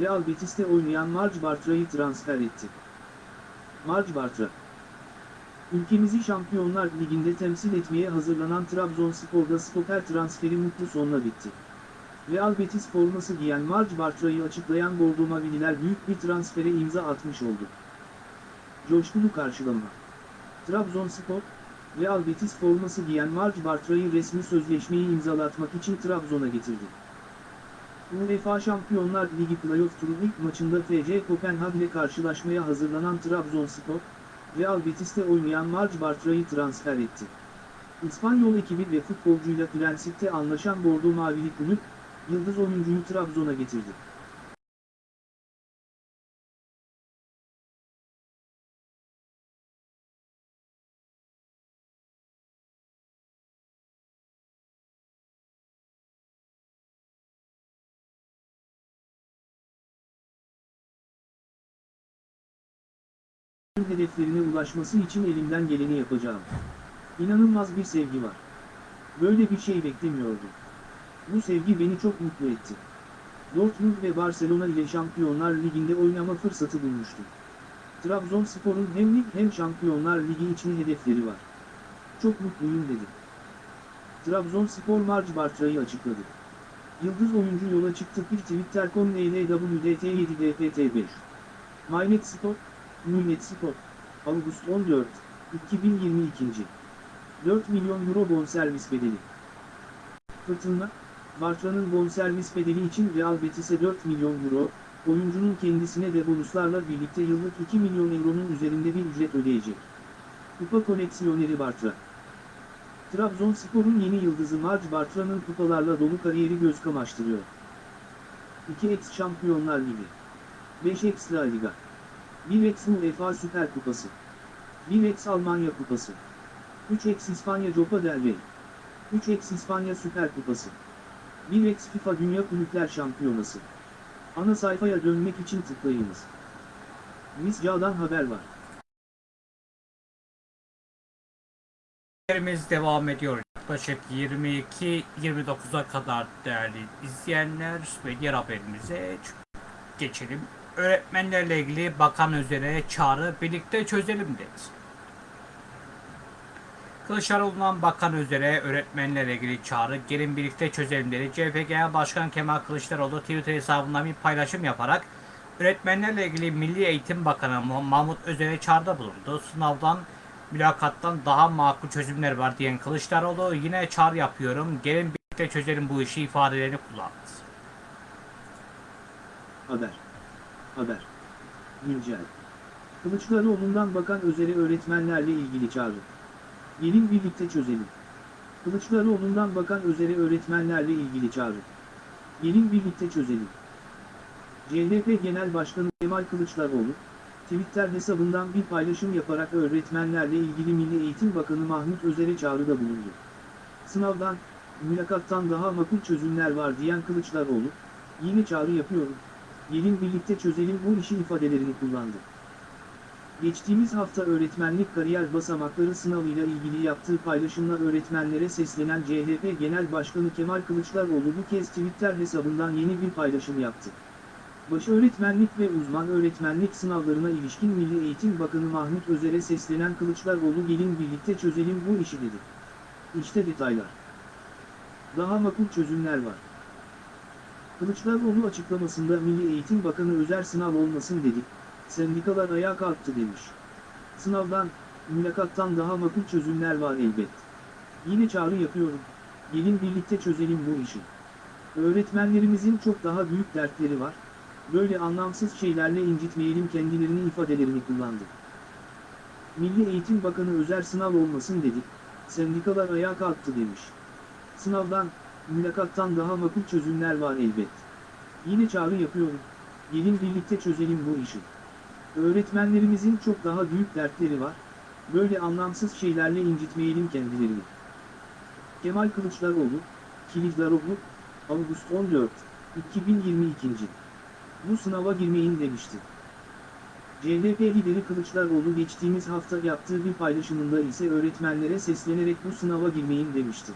Real Betis'te oynayan Marc Bartra'yı transfer etti. Marc Bartra Ülkemizi Şampiyonlar Ligi'nde temsil etmeye hazırlanan Trabzonspor'da stoper transferi mutlu sonla bitti. Real Betis forması giyen Marc Bartra'yı açıklayan Bordo Mavililer büyük bir transfere imza atmış oldu. Coşkulu karşılama. Trabzonspor, Real Betis forması giyen Marc Bartra'yı resmi sözleşmeyi imzalatmak için Trabzon'a getirdi. UEFA Şampiyonlar Ligi playoff turu ilk maçında FC Kopenhag ile karşılaşmaya hazırlanan Trabzonspor, Real Betis'te oynayan Marc Bartra'yı transfer etti. İspanyol ekibi ve futbolcuyla prensipte anlaşan Bordo Mavili kulüp, yıldız oyuncuyu Trabzon'a getirdi. Hedeflerine ulaşması için elimden geleni yapacağım. İnanılmaz bir sevgi var. Böyle bir şey beklemiyordum. Bu sevgi beni çok mutlu etti. Dortmund ve Barcelona ile Şampiyonlar Ligi'nde oynama fırsatı bulmuştum. Trabzonspor'un hem lig hem Şampiyonlar Ligi için hedefleri var. Çok mutluyum dedi. Trabzonspor Marc Bartra'yı açıkladı. Yıldız oyuncu yola çıktı bir Twitter.com LWDT7DPT5. Mynet Spor, Millet Spor, Ağustos 14, 2022. 4 milyon euro bonservis bedeli. Fırtına, Bartra'nın bonservis bedeli için Real Betis'e 4 milyon euro, oyuncunun kendisine de bonuslarla birlikte yıllık 2 milyon euronun üzerinde bir ücret ödeyecek. Kupa koleksiyoneri Bartra Trabzonspor'un yeni yıldızı Marc Bartra'nın kupalarla dolu kariyeri göz kamaştırıyor. 2x Şampiyonlar Ligi 5x La Liga 1x UEFA Süper Kupası 1x Almanya Kupası 3x İspanya Copa del Rey 3x İspanya Süper Kupası 1x FIFA Dünya Kulüpler Şampiyonası Ana sayfaya dönmek için tıklayınız. Misca'dan haber var. Haberimiz devam ediyor. Yaklaşık 22-29'a kadar değerli izleyenler ve diğer haberimize geçelim. Öğretmenlerle ilgili bakan üzere çağrı birlikte çözelim dedi. Kılıçdaroğlu'ndan bakan üzere öğretmenlerle ilgili çağrı gelin birlikte çözelim dedi. CHP Genel Başkan Kemal Kılıçdaroğlu Twitter hesabından bir paylaşım yaparak öğretmenlerle ilgili Milli Eğitim Bakanı Mahmut Özer'e çağrıda bulundu. Sınavdan mülakattan daha makul çözümler var diyen Kılıçdaroğlu yine çağrı yapıyorum. Gelin birlikte çözelim bu işi ifadelerini kullandı. Haber. Haber. Güncel. Kılıçdaroğlu'ndan bakan Özer'e öğretmenlerle ilgili çağrı. Gelin birlikte çözelim. Kılıçdaroğlu'ndan bakan Özer'e öğretmenlerle ilgili çağrı. Gelin birlikte çözelim. CHP Genel Başkanı Kemal Kılıçdaroğlu, Twitter hesabından bir paylaşım yaparak öğretmenlerle ilgili Milli Eğitim Bakanı Mahmut Özer'e çağrıda bulundu. Sınavdan, mülakattan daha makul çözümler var diyen Kılıçdaroğlu, yine çağrı yapıyorum, gelin birlikte çözelim bu işi ifadelerini kullandı. Geçtiğimiz hafta öğretmenlik kariyer basamakları sınavıyla ilgili yaptığı paylaşımla öğretmenlere seslenen CHP Genel Başkanı Kemal Kılıçdaroğlu bu kez Twitter hesabından yeni bir paylaşım yaptı. Baş öğretmenlik ve uzman öğretmenlik sınavlarına ilişkin Milli Eğitim Bakanı Mahmut Özer'e seslenen Kılıçdaroğlu gelin birlikte çözelim bu işi dedi. İşte detaylar. Daha makul çözümler var. Kılıçdaroğlu açıklamasında Milli Eğitim Bakanı Özer sınav olmasın dedi, sendikalar ayağa kalktı demiş. Sınavdan, mülakattan daha makul çözümler var elbet. Yine çağrı yapıyorum, gelin birlikte çözelim bu işi. Öğretmenlerimizin çok daha büyük dertleri var, böyle anlamsız şeylerle incitmeyelim kendilerini ifadelerini kullandı. Milli Eğitim Bakanı Özer sınav olmasın dedi, sendikalar ayağa kalktı demiş. Sınavdan, mülakattan daha makul çözümler var elbet. Yine çağrı yapıyorum, gelin birlikte çözelim bu işi. Öğretmenlerimizin çok daha büyük dertleri var, böyle anlamsız şeylerle incitmeyelim kendilerini. Kemal Kılıçdaroğlu, Kılıçdaroğlu, Ağustos 14, 2022. Bu sınava girmeyin demişti. CHP lideri Kılıçdaroğlu geçtiğimiz hafta yaptığı bir paylaşımında ise öğretmenlere seslenerek bu sınava girmeyin demişti.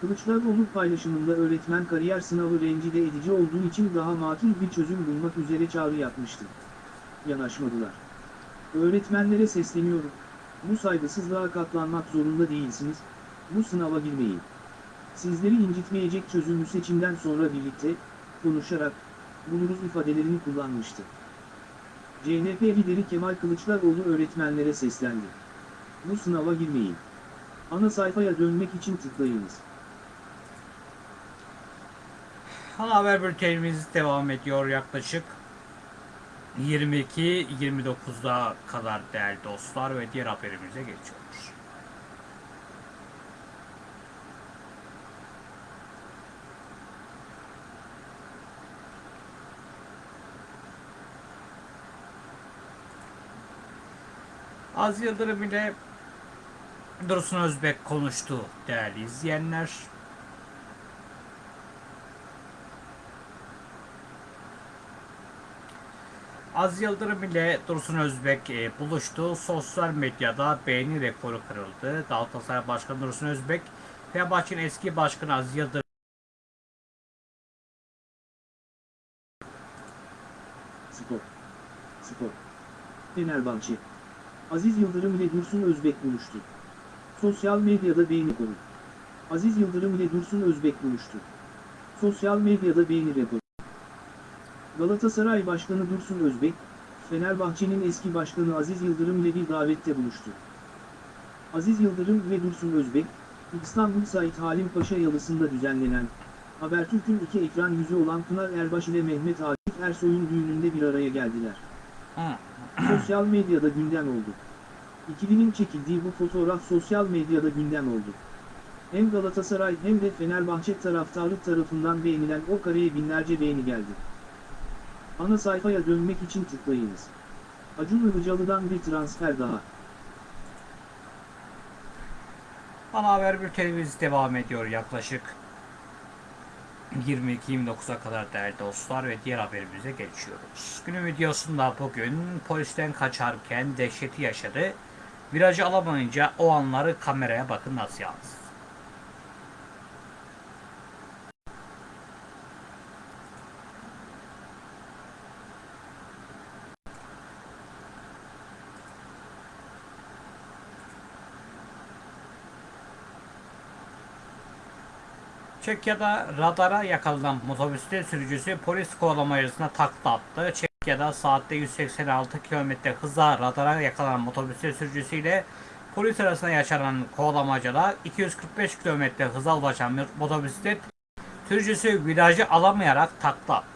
Kılıçdaroğlu paylaşımında öğretmen kariyer sınavı rencide edici olduğu için daha makul bir çözüm bulmak üzere çağrı yapmıştı. Yanaşmadılar. Öğretmenlere sesleniyorum. Bu saygısızlığa katlanmak zorunda değilsiniz. Bu sınava girmeyin. Sizleri incitmeyecek çözümü seçimden sonra birlikte, konuşarak, buluruz ifadelerini kullanmıştı. CHP lideri Kemal Kılıçdaroğlu öğretmenlere seslendi. Bu sınava girmeyin. Ana sayfaya dönmek için tıklayınız. Ana haber bültenimiz devam ediyor yaklaşık 22-29'da kadar değerli dostlar ve diğer haberimize geçiyoruz. Az Yıldırım ile Dursun Özbek konuştu değerli izleyenler. Az Yıldırım ile Dursun Özbek e, buluştu. Sosyal medyada beğeni rekoru kırıldı. Galatasaray Başkanı Dursun Özbek, Fenerbahçe'nin eski başkanı Az Yıldırım Spor. Spor. Fenerbahçe. Aziz Yıldırım ile Dursun Özbek buluştu. Sosyal medyada beğeni konu. Aziz Yıldırım ile Dursun Özbek buluştu. Sosyal medyada beğeni rekoru. Galatasaray Başkanı Dursun Özbek, Fenerbahçe'nin eski başkanı Aziz Yıldırım ile bir davette buluştu. Aziz Yıldırım ve Dursun Özbek, İstanbul Said Halim Paşa Yalısı'nda düzenlenen, Habertürk'ün iki ekran yüzü olan Pınar Erbaş ile Mehmet Akif Ersoy'un düğününde bir araya geldiler. Sosyal medyada gündem oldu. İkilinin çekildiği bu fotoğraf sosyal medyada gündem oldu. Hem Galatasaray hem de Fenerbahçe taraftarı tarafından beğenilen o kareye binlerce beğeni geldi. Ana sayfaya dönmek için tıklayınız. Acun Ilıcalı'dan bir transfer daha. Ana haber bültenimiz devam ediyor yaklaşık 22-29'a kadar değerli dostlar ve diğer haberimize geçiyoruz. Günün videosunda bugün polisten kaçarken dehşeti yaşadı. Virajı alamayınca o anları kameraya bakın nasıl yansıdı. Çekya'da radara yakalanan motosiklet sürücüsü polis kovalamacasına takla attı. Çekya'da saatte 186 km hızla radara yakalanan motosiklet sürücüsüyle polis arasında yaşanan kovalamacada 245 km hıza ulaşan motosiklet sürücüsü virajı alamayarak takla attı.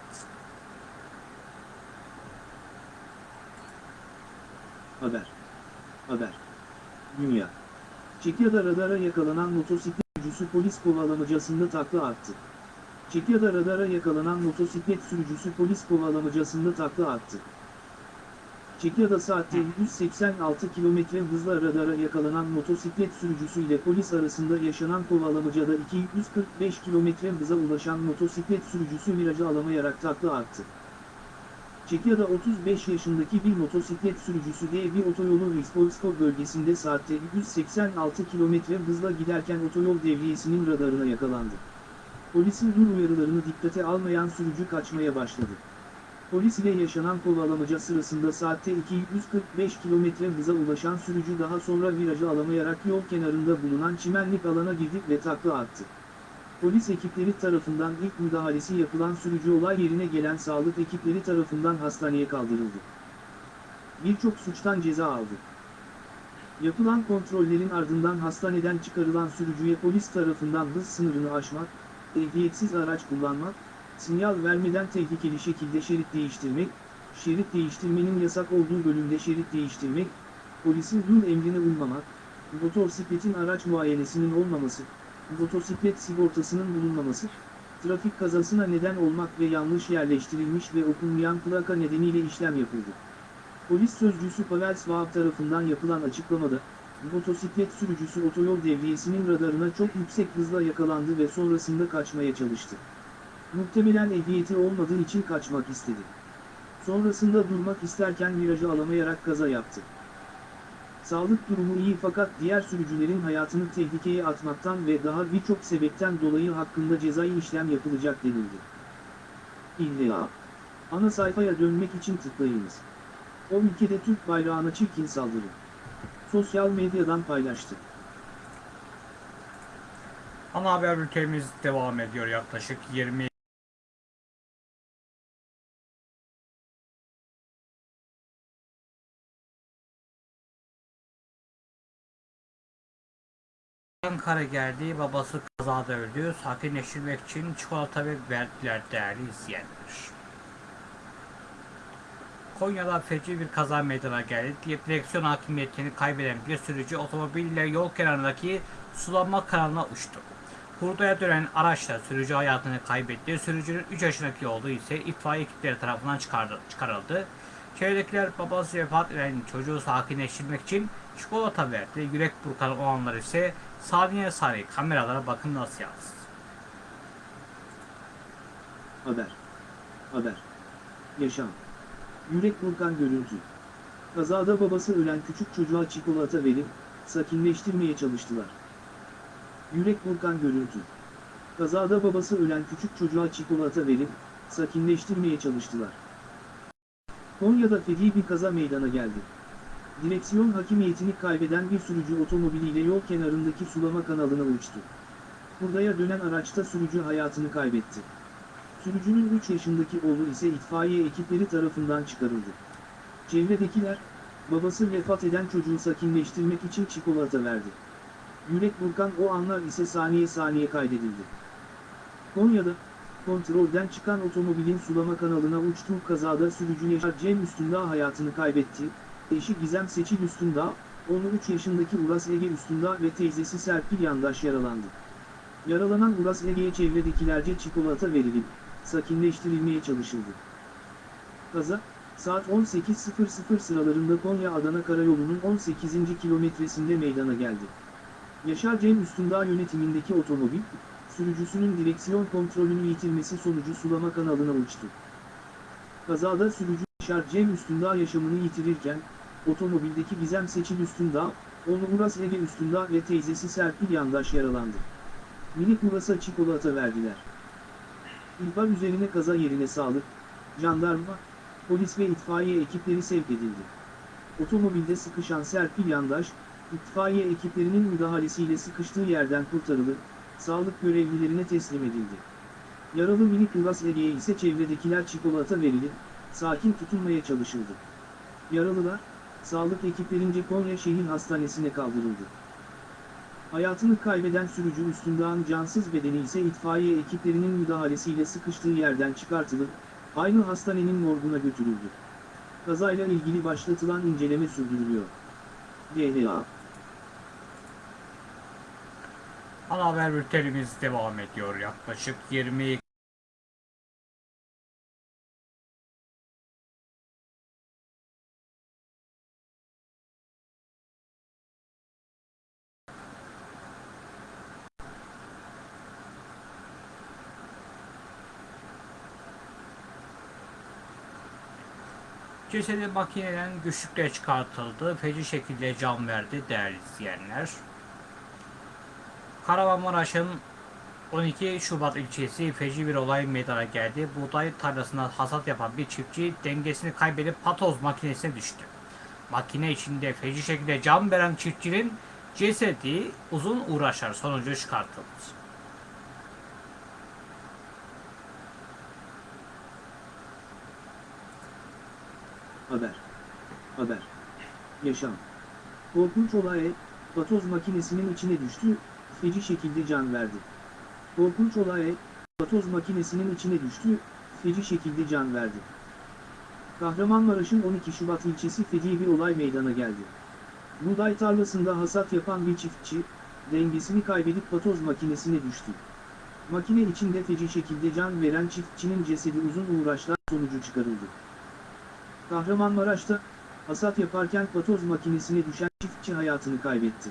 Haber. Haber. Dünya. Çekya'da radara yakalanan motosiklet sürücüsü polis kovalamacasında takla attı. Çekya'da radara yakalanan motosiklet sürücüsü polis kovalamacasında takla attı. Çekya'da saatte 186 km hızla radara yakalanan motosiklet sürücüsüyle polis arasında yaşanan kovalamacada 245 km hıza ulaşan motosiklet sürücüsü virajı alamayarak takla attı. Çekya'da 35 yaşındaki bir motosiklet sürücüsü D1 otoyolu Rispolsko bölgesinde saatte 186 km hızla giderken otoyol devriyesinin radarına yakalandı. Polisin dur uyarılarını dikkate almayan sürücü kaçmaya başladı. Polis ile yaşanan kovalamaca sırasında saatte 245 km hıza ulaşan sürücü daha sonra virajı alamayarak yol kenarında bulunan çimenlik alana girdi ve takla attı. Polis ekipleri tarafından ilk müdahalesi yapılan sürücü olay yerine gelen sağlık ekipleri tarafından hastaneye kaldırıldı. Birçok suçtan ceza aldı. Yapılan kontrollerin ardından hastaneden çıkarılan sürücüye polis tarafından hız sınırını aşmak, ehliyetsiz araç kullanmak, sinyal vermeden tehlikeli şekilde şerit değiştirmek, şerit değiştirmenin yasak olduğu bölümde şerit değiştirmek, polisin dur emrine uymamak, motosikletin araç muayenesinin olmaması, motosiklet sigortasının bulunmaması, trafik kazasına neden olmak ve yanlış yerleştirilmiş ve okunmayan plaka nedeniyle işlem yapıldı. Polis sözcüsü Pavel Svab tarafından yapılan açıklamada, motosiklet sürücüsü otoyol devriyesinin radarına çok yüksek hızla yakalandı ve sonrasında kaçmaya çalıştı. Muhtemelen ehliyeti olmadığı için kaçmak istedi. Sonrasında durmak isterken virajı alamayarak kaza yaptı. Sağlık durumu iyi fakat diğer sürücülerin hayatını tehlikeye atmaktan ve daha birçok sebepten dolayı hakkında cezai işlem yapılacak denildi. İlla. Ana sayfaya dönmek için tıklayınız. O ülkede Türk bayrağına çirkin saldırı. Sosyal medyadan paylaştı. Ana haber bültenimiz devam ediyor yaklaşık 20 Ankara geldi, babası kazada öldü. Sakinleştirmek için çikolata ve verdiler değerli izleyenler. Konya'da feci bir kaza meydana geldi. Direksiyon hakimiyetini kaybeden bir sürücü otomobille yol kenarındaki sulama kanalına uçtu. Hurdaya dönen araçla sürücü hayatını kaybetti. Sürücünün 3 yaşındaki oğlu ise itfaiye ekipleri tarafından çıkardı, çıkarıldı. Çevredekiler babası vefat eden çocuğu sakinleştirmek için çikolata verdi. Yürek burkan olanlar ise saniye saniye kameralara bakın nasıl yansıdı. Haber. Haber. Yaşam. Yürek burkan görüntü. Kazada babası ölen küçük çocuğa çikolata verip, sakinleştirmeye çalıştılar. Yürek burkan görüntü. Kazada babası ölen küçük çocuğa çikolata verip, sakinleştirmeye çalıştılar. Konya'da feci bir kaza meydana geldi. Direksiyon hakimiyetini kaybeden bir sürücü otomobiliyle yol kenarındaki sulama kanalına uçtu. Hurdaya dönen araçta sürücü hayatını kaybetti. Sürücünün 3 yaşındaki oğlu ise itfaiye ekipleri tarafından çıkarıldı. Çevredekiler, babası vefat eden çocuğu sakinleştirmek için çikolata verdi. Yürek burkan o anlar ise saniye saniye kaydedildi. Konya'da, kontrolden çıkan otomobilin sulama kanalına uçtuğu kazada sürücü Yaşar Cem Üstündağ hayatını kaybetti, eşi Gizem Seçil Üstündağ, onu 3 yaşındaki Uras Ege Üstündağ ve teyzesi Serpil Yandaş yaralandı. Yaralanan Uras Ege'ye çevredekilerce çikolata verilip, sakinleştirilmeye çalışıldı. Kaza, saat 18.00 sıralarında Konya-Adana Karayolu'nun 18. kilometresinde meydana geldi. Yaşar Cem Üstündağ yönetimindeki otomobil, sürücüsünün direksiyon kontrolünü yitirmesi sonucu sulama kanalına uçtu. Kazada sürücü Yaşar Cem Üstündağ yaşamını yitirirken, otomobildeki Gizem Seçil Üstündağ, onu Uras Ege Üstündağ ve teyzesi Serpil Yandaş yaralandı. Minik Uras'a çikolata verdiler. İhbar üzerine kaza yerine sağlık, jandarma, polis ve itfaiye ekipleri sevk edildi. Otomobilde sıkışan Serpil Yandaş, itfaiye ekiplerinin müdahalesiyle sıkıştığı yerden kurtarılıp, sağlık görevlilerine teslim edildi. Yaralı minik Uras Ege'ye ise çevredekiler çikolata verilip, sakin tutulmaya çalışıldı. Yaralılar, sağlık ekiplerince Konya Şehir Hastanesi'ne kaldırıldı. Hayatını kaybeden sürücü Üstündağ'ın cansız bedeni ise itfaiye ekiplerinin müdahalesiyle sıkıştığı yerden çıkartılıp, aynı hastanenin morguna götürüldü. Kazayla ilgili başlatılan inceleme sürdürülüyor. DHA Ana haber bültenimiz devam ediyor yaklaşık 20 Cesedi makineden güçlükle çıkartıldı. Feci şekilde can verdi değerli izleyenler. Kahramanmaraş'ın 12 Şubat ilçesi feci bir olay meydana geldi. Buğday tarlasına hasat yapan bir çiftçi dengesini kaybedip patoz makinesine düştü. Makine içinde feci şekilde can veren çiftçinin cesedi uzun uğraşlar sonucu çıkartıldı. Haber. Haber. Yaşam. Korkunç olay, patoz makinesinin içine düştü, feci şekilde can verdi. Korkunç olay, patoz makinesinin içine düştü, feci şekilde can verdi. Kahramanmaraş'ın 12 Şubat ilçesi feci bir olay meydana geldi. Buğday tarlasında hasat yapan bir çiftçi, dengesini kaybedip patoz makinesine düştü. Makine içinde feci şekilde can veren çiftçinin cesedi uzun uğraşlar sonucu çıkarıldı. Kahramanmaraş'ta, hasat yaparken patoz makinesine düşen çiftçi hayatını kaybetti.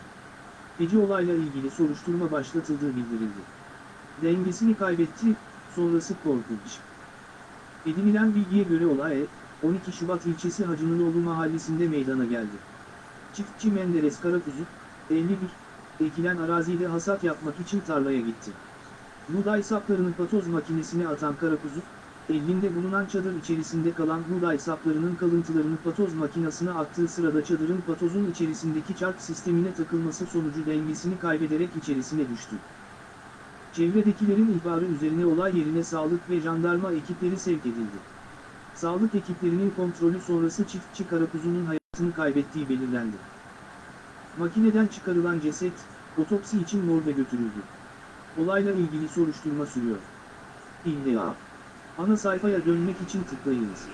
Feci olayla ilgili soruşturma başlatıldığı bildirildi. Dengesini kaybetti, sonrası korkunç. Edinilen bilgiye göre olay, 12 Şubat ilçesi Hacınoğlu mahallesinde meydana geldi. Çiftçi Menderes Karakuzu, 51, ekilen arazide hasat yapmak için tarlaya gitti. Buğday saplarını patoz makinesine atan Karakuzu, elinde bulunan çadır içerisinde kalan buğday saplarının kalıntılarını patoz makinesine attığı sırada çadırın patozun içerisindeki çark sistemine takılması sonucu dengesini kaybederek içerisine düştü. Çevredekilerin ihbarı üzerine olay yerine sağlık ve jandarma ekipleri sevk edildi. Sağlık ekiplerinin kontrolü sonrası çiftçi karakuzunun hayatını kaybettiği belirlendi. Makineden çıkarılan ceset, otopsi için morga götürüldü. Olayla ilgili soruşturma sürüyor. İlla. Ana sayfaya dönmek için tıklayınız.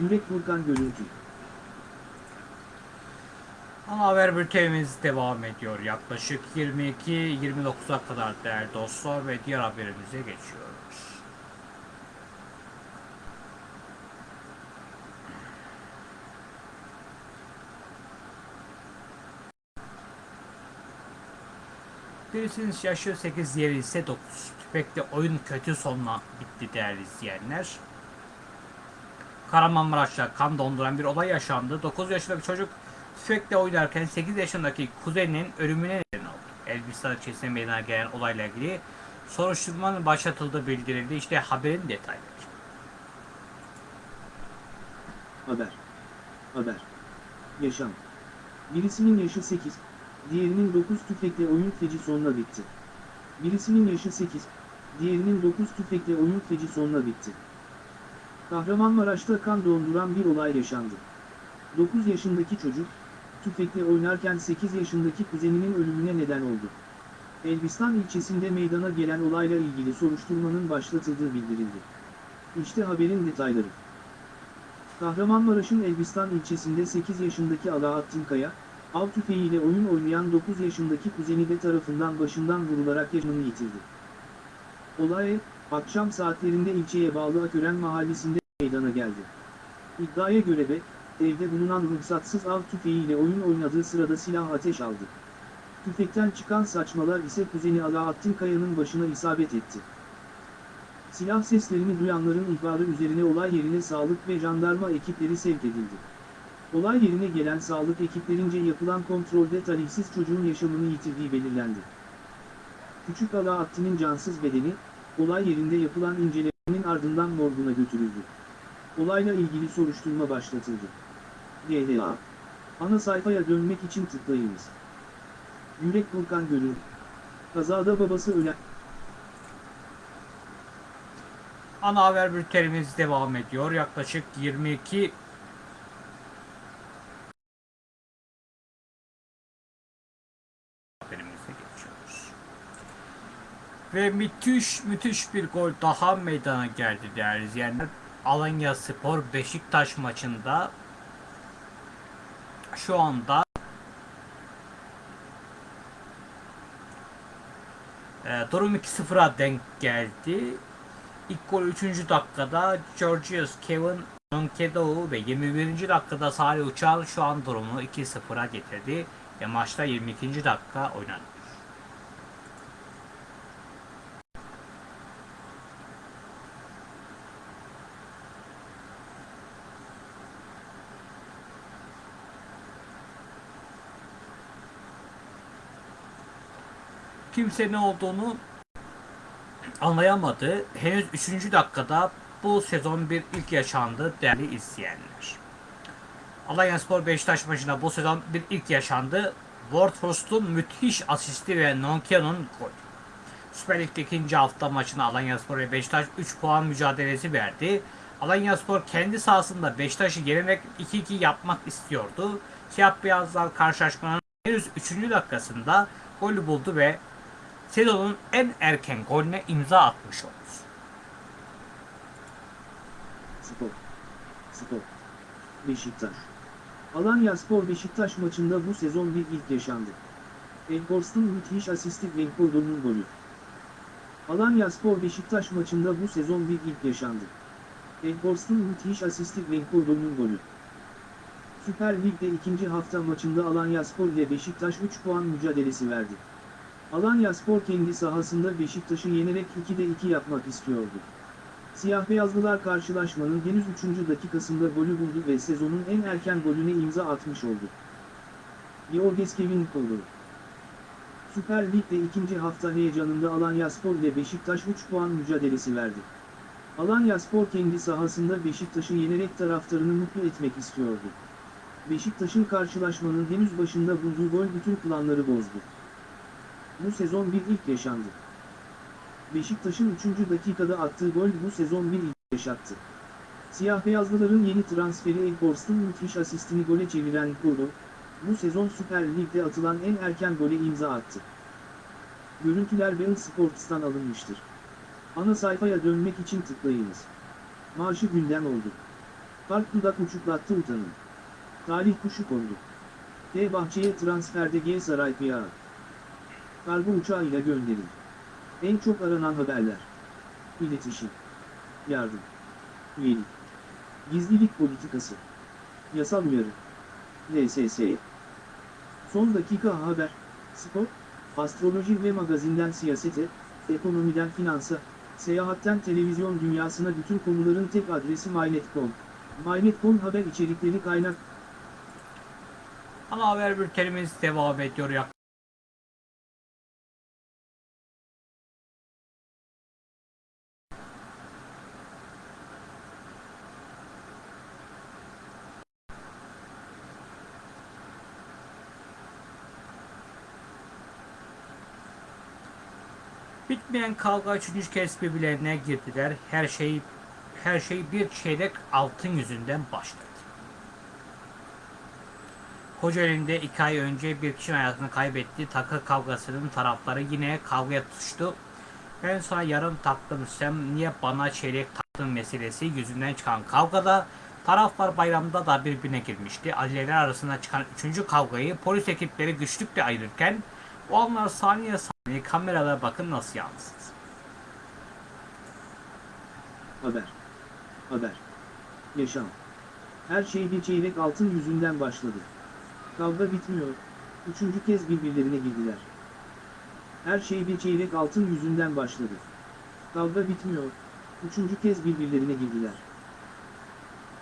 Yürek Burkan Görüntü Ana haber bültenimiz devam ediyor. Yaklaşık 22-29'a kadar değerli dostlar ve diğer haberimize geçiyoruz. Birisinin yaşı 8, diğeri ise 9. Tüfekle oyun kötü sonla bitti değerli izleyenler. Kahramanmaraş'ta kan donduran bir olay yaşandı. 9 yaşındaki çocuk tüfekle oynarken 8 yaşındaki kuzeninin ölümüne neden oldu. Elbistan ilçesinde meydana gelen olayla ilgili soruşturmanın başlatıldığı bildirildi. İşte haberin detayları. Haber. Haber. Yaşam. Birisinin yaşı 8, diğerinin 9 tüfekle oyun feci sonla bitti. Birisinin yaşı 8, diğerinin 9 tüfekle oyun feci sonla bitti. Kahramanmaraş'ta kan donduran bir olay yaşandı. 9 yaşındaki çocuk, tüfekle oynarken 8 yaşındaki kuzeninin ölümüne neden oldu. Elbistan ilçesinde meydana gelen olayla ilgili soruşturmanın başlatıldığı bildirildi. İşte haberin detayları. Kahramanmaraş'ın Elbistan ilçesinde 8 yaşındaki Alaaddin Kaya, av tüfeğiyle oyun oynayan 9 yaşındaki kuzeni de tarafından başından vurularak yaşamını yitirdi. Olay, akşam saatlerinde ilçeye bağlı Akören mahallesinde meydana geldi. İddiaya göre de, evde bulunan ruhsatsız av tüfeğiyle oyun oynadığı sırada silah ateş aldı. Tüfekten çıkan saçmalar ise kuzeni Alaaddin Kaya'nın başına isabet etti. Silah seslerini duyanların ihbarı üzerine olay yerine sağlık ve jandarma ekipleri sevk edildi. Olay yerine gelen sağlık ekiplerince yapılan kontrolde talihsiz çocuğun yaşamını yitirdiği belirlendi. Küçük Alaaddin'in cansız bedeni, olay yerinde yapılan incelemenin ardından morguna götürüldü. Olayla ilgili soruşturma başlatıldı. GDA. Ana sayfaya dönmek için tıklayınız. Yürek Volkan Gölü. Kazada babası ölen... Ana haber bültenimiz devam ediyor. Yaklaşık 22 haberimize geçiyoruz. Ve müthiş müthiş bir gol daha meydana geldi değerli izleyenler. Alanya Spor Beşiktaş maçında şu anda e, durum 2-0'a denk geldi. İlk gol 3. dakikada Georgios Kevin Nonkedo ve 21. dakikada Salih Uçal şu an durumu 2-0'a getirdi ve maçta 22. dakika oynandı. Kimse ne olduğunu anlayamadı. Henüz 3. dakikada bu sezon bir ilk yaşandı değerli izleyenler. Alanyaspor Beşiktaş maçında bu sezon bir ilk yaşandı. Wardhorst'un müthiş asisti ve Nonkea'nın gol. Süper Lig'de ikinci hafta maçına Alanyaspor ve Beşiktaş 3 puan mücadelesi verdi. Alanyaspor kendi sahasında Beşiktaş'ı yenerek 2-2 yapmak istiyordu. Siyah beyazlar karşılaşmanın henüz 3. dakikasında golü buldu ve sezonun en erken golüne imza atmış oldu. Spor. Spor. Beşiktaş. Alanya Spor Beşiktaş maçında bu sezon bir ilk yaşandı. Enkorst'un müthiş asisti Venkodo'nun golü. Alanya Spor Beşiktaş maçında bu sezon bir ilk yaşandı. Enkorst'un müthiş asisti Venkodo'nun golü. Süper Lig'de ikinci hafta maçında Alanya Spor ile Beşiktaş 3 puan mücadelesi verdi. Alanya Spor kendi sahasında Beşiktaş'ı yenerek 2'de 2 yapmak istiyordu. Siyah beyazlılar karşılaşmanın henüz 3. dakikasında golü buldu ve sezonun en erken golüne imza atmış oldu. Georges Kevin golü. Süper Lig'de ikinci hafta heyecanında Alanyaspor ile Beşiktaş 3 puan mücadelesi verdi. Alanyaspor kendi sahasında Beşiktaş'ı yenerek taraftarını mutlu etmek istiyordu. Beşiktaş'ın karşılaşmanın henüz başında bulduğu gol bütün planları bozdu. Bu sezon bir ilk yaşandı. Beşiktaş'ın 3. dakikada attığı gol bu sezon bir ilk yaşattı. Siyah beyazlıların yeni transferi Elforst'un müthiş asistini gole çeviren Kolo, bu sezon Süper Lig'de atılan en erken gole imza attı. Görüntüler Bein Sports'tan alınmıştır. Ana sayfaya dönmek için tıklayınız. Marşı gündem oldu. Park dudak uçuklattı utanın. Talih kuşu kondu. D bahçeye transferde G Saray Piyağı. Kargo uçağıyla gönderin. En çok aranan haberler. İletişim. Yardım. Üyelik. Gizlilik politikası. Yasal uyarı. LSS. Son dakika haber. Spor. Astroloji ve magazinden siyasete, ekonomiden finansa, seyahatten televizyon dünyasına bütün konuların tek adresi MyNet.com. MyNet.com haber içerikleri kaynak Ana haber bültenimiz devam ediyor. Bitmeyen kavga üçüncü kez birbirlerine girdiler. Her şey her şey bir çeyrek altın yüzünden başladı. Kocaeli'nde iki ay önce bir kişinin hayatını kaybetti. Takı kavgasının tarafları yine kavgaya tutuştu. Ben sana yarım taktım sen niye bana çeyrek taktın meselesi yüzünden çıkan kavgada taraflar bayramda da birbirine girmişti. Aileler arasında çıkan üçüncü kavgayı polis ekipleri güçlükle ayırırken o anlar saniye saniye kameralara bakın nasıl yansıdı. Haber. Haber. Yaşam. Her şey bir çeyrek altın yüzünden başladı. Kavga bitmiyor. Üçüncü kez birbirlerine girdiler. Her şey bir çeyrek altın yüzünden başladı. Kavga bitmiyor. Üçüncü kez birbirlerine girdiler.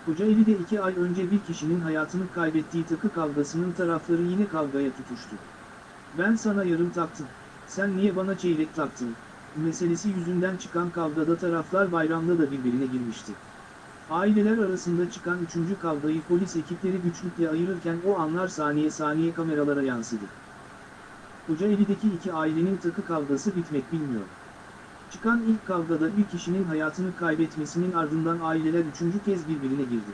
Kocaeli'de iki ay önce bir kişinin hayatını kaybettiği takı kavgasının tarafları yine kavgaya tutuştu. Ben sana yarım taktım. Sen niye bana çeyrek taktın? Meselesi yüzünden çıkan kavgada taraflar bayramda da birbirine girmişti. Aileler arasında çıkan üçüncü kavgayı polis ekipleri güçlükle ayırırken o anlar saniye saniye kameralara yansıdı. Kocaeli'deki iki ailenin takı kavgası bitmek bilmiyor. Çıkan ilk kavgada bir kişinin hayatını kaybetmesinin ardından aileler üçüncü kez birbirine girdi.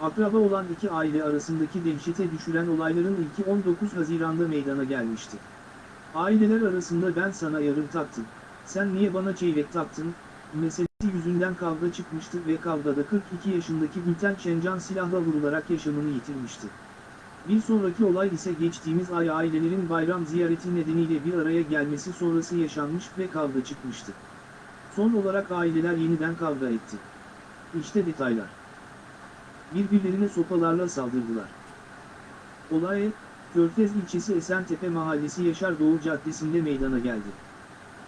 Akraba olan iki aile arasındaki dehşete düşüren olayların ilki 19 Haziran'da meydana gelmişti. Aileler arasında ben sana yarım taktım, sen niye bana çeyrek taktın, meselesi yüzünden kavga çıkmıştı ve kavgada 42 yaşındaki Gülten Şencan silahla vurularak yaşamını yitirmişti. Bir sonraki olay ise geçtiğimiz ay ailelerin bayram ziyareti nedeniyle bir araya gelmesi sonrası yaşanmış ve kavga çıkmıştı. Son olarak aileler yeniden kavga etti. İşte detaylar. Birbirlerine sopalarla saldırdılar. Olay, Körfez ilçesi Esentepe Mahallesi Yaşar Doğu Caddesi'nde meydana geldi.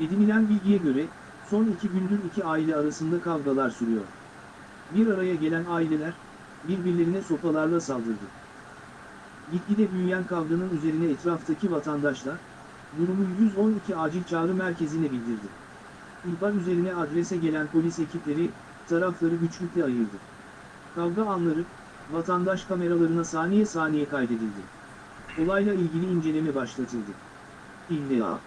Edinilen bilgiye göre, son iki gündür iki aile arasında kavgalar sürüyor. Bir araya gelen aileler, birbirlerine sopalarla saldırdı. Gitgide büyüyen kavganın üzerine etraftaki vatandaşlar, durumu 112 acil çağrı merkezine bildirdi. İhbar üzerine adrese gelen polis ekipleri, tarafları güçlükle ayırdı. Kavga anları, vatandaş kameralarına saniye saniye kaydedildi. Olayla ilgili inceleme başlatıldı. İlla.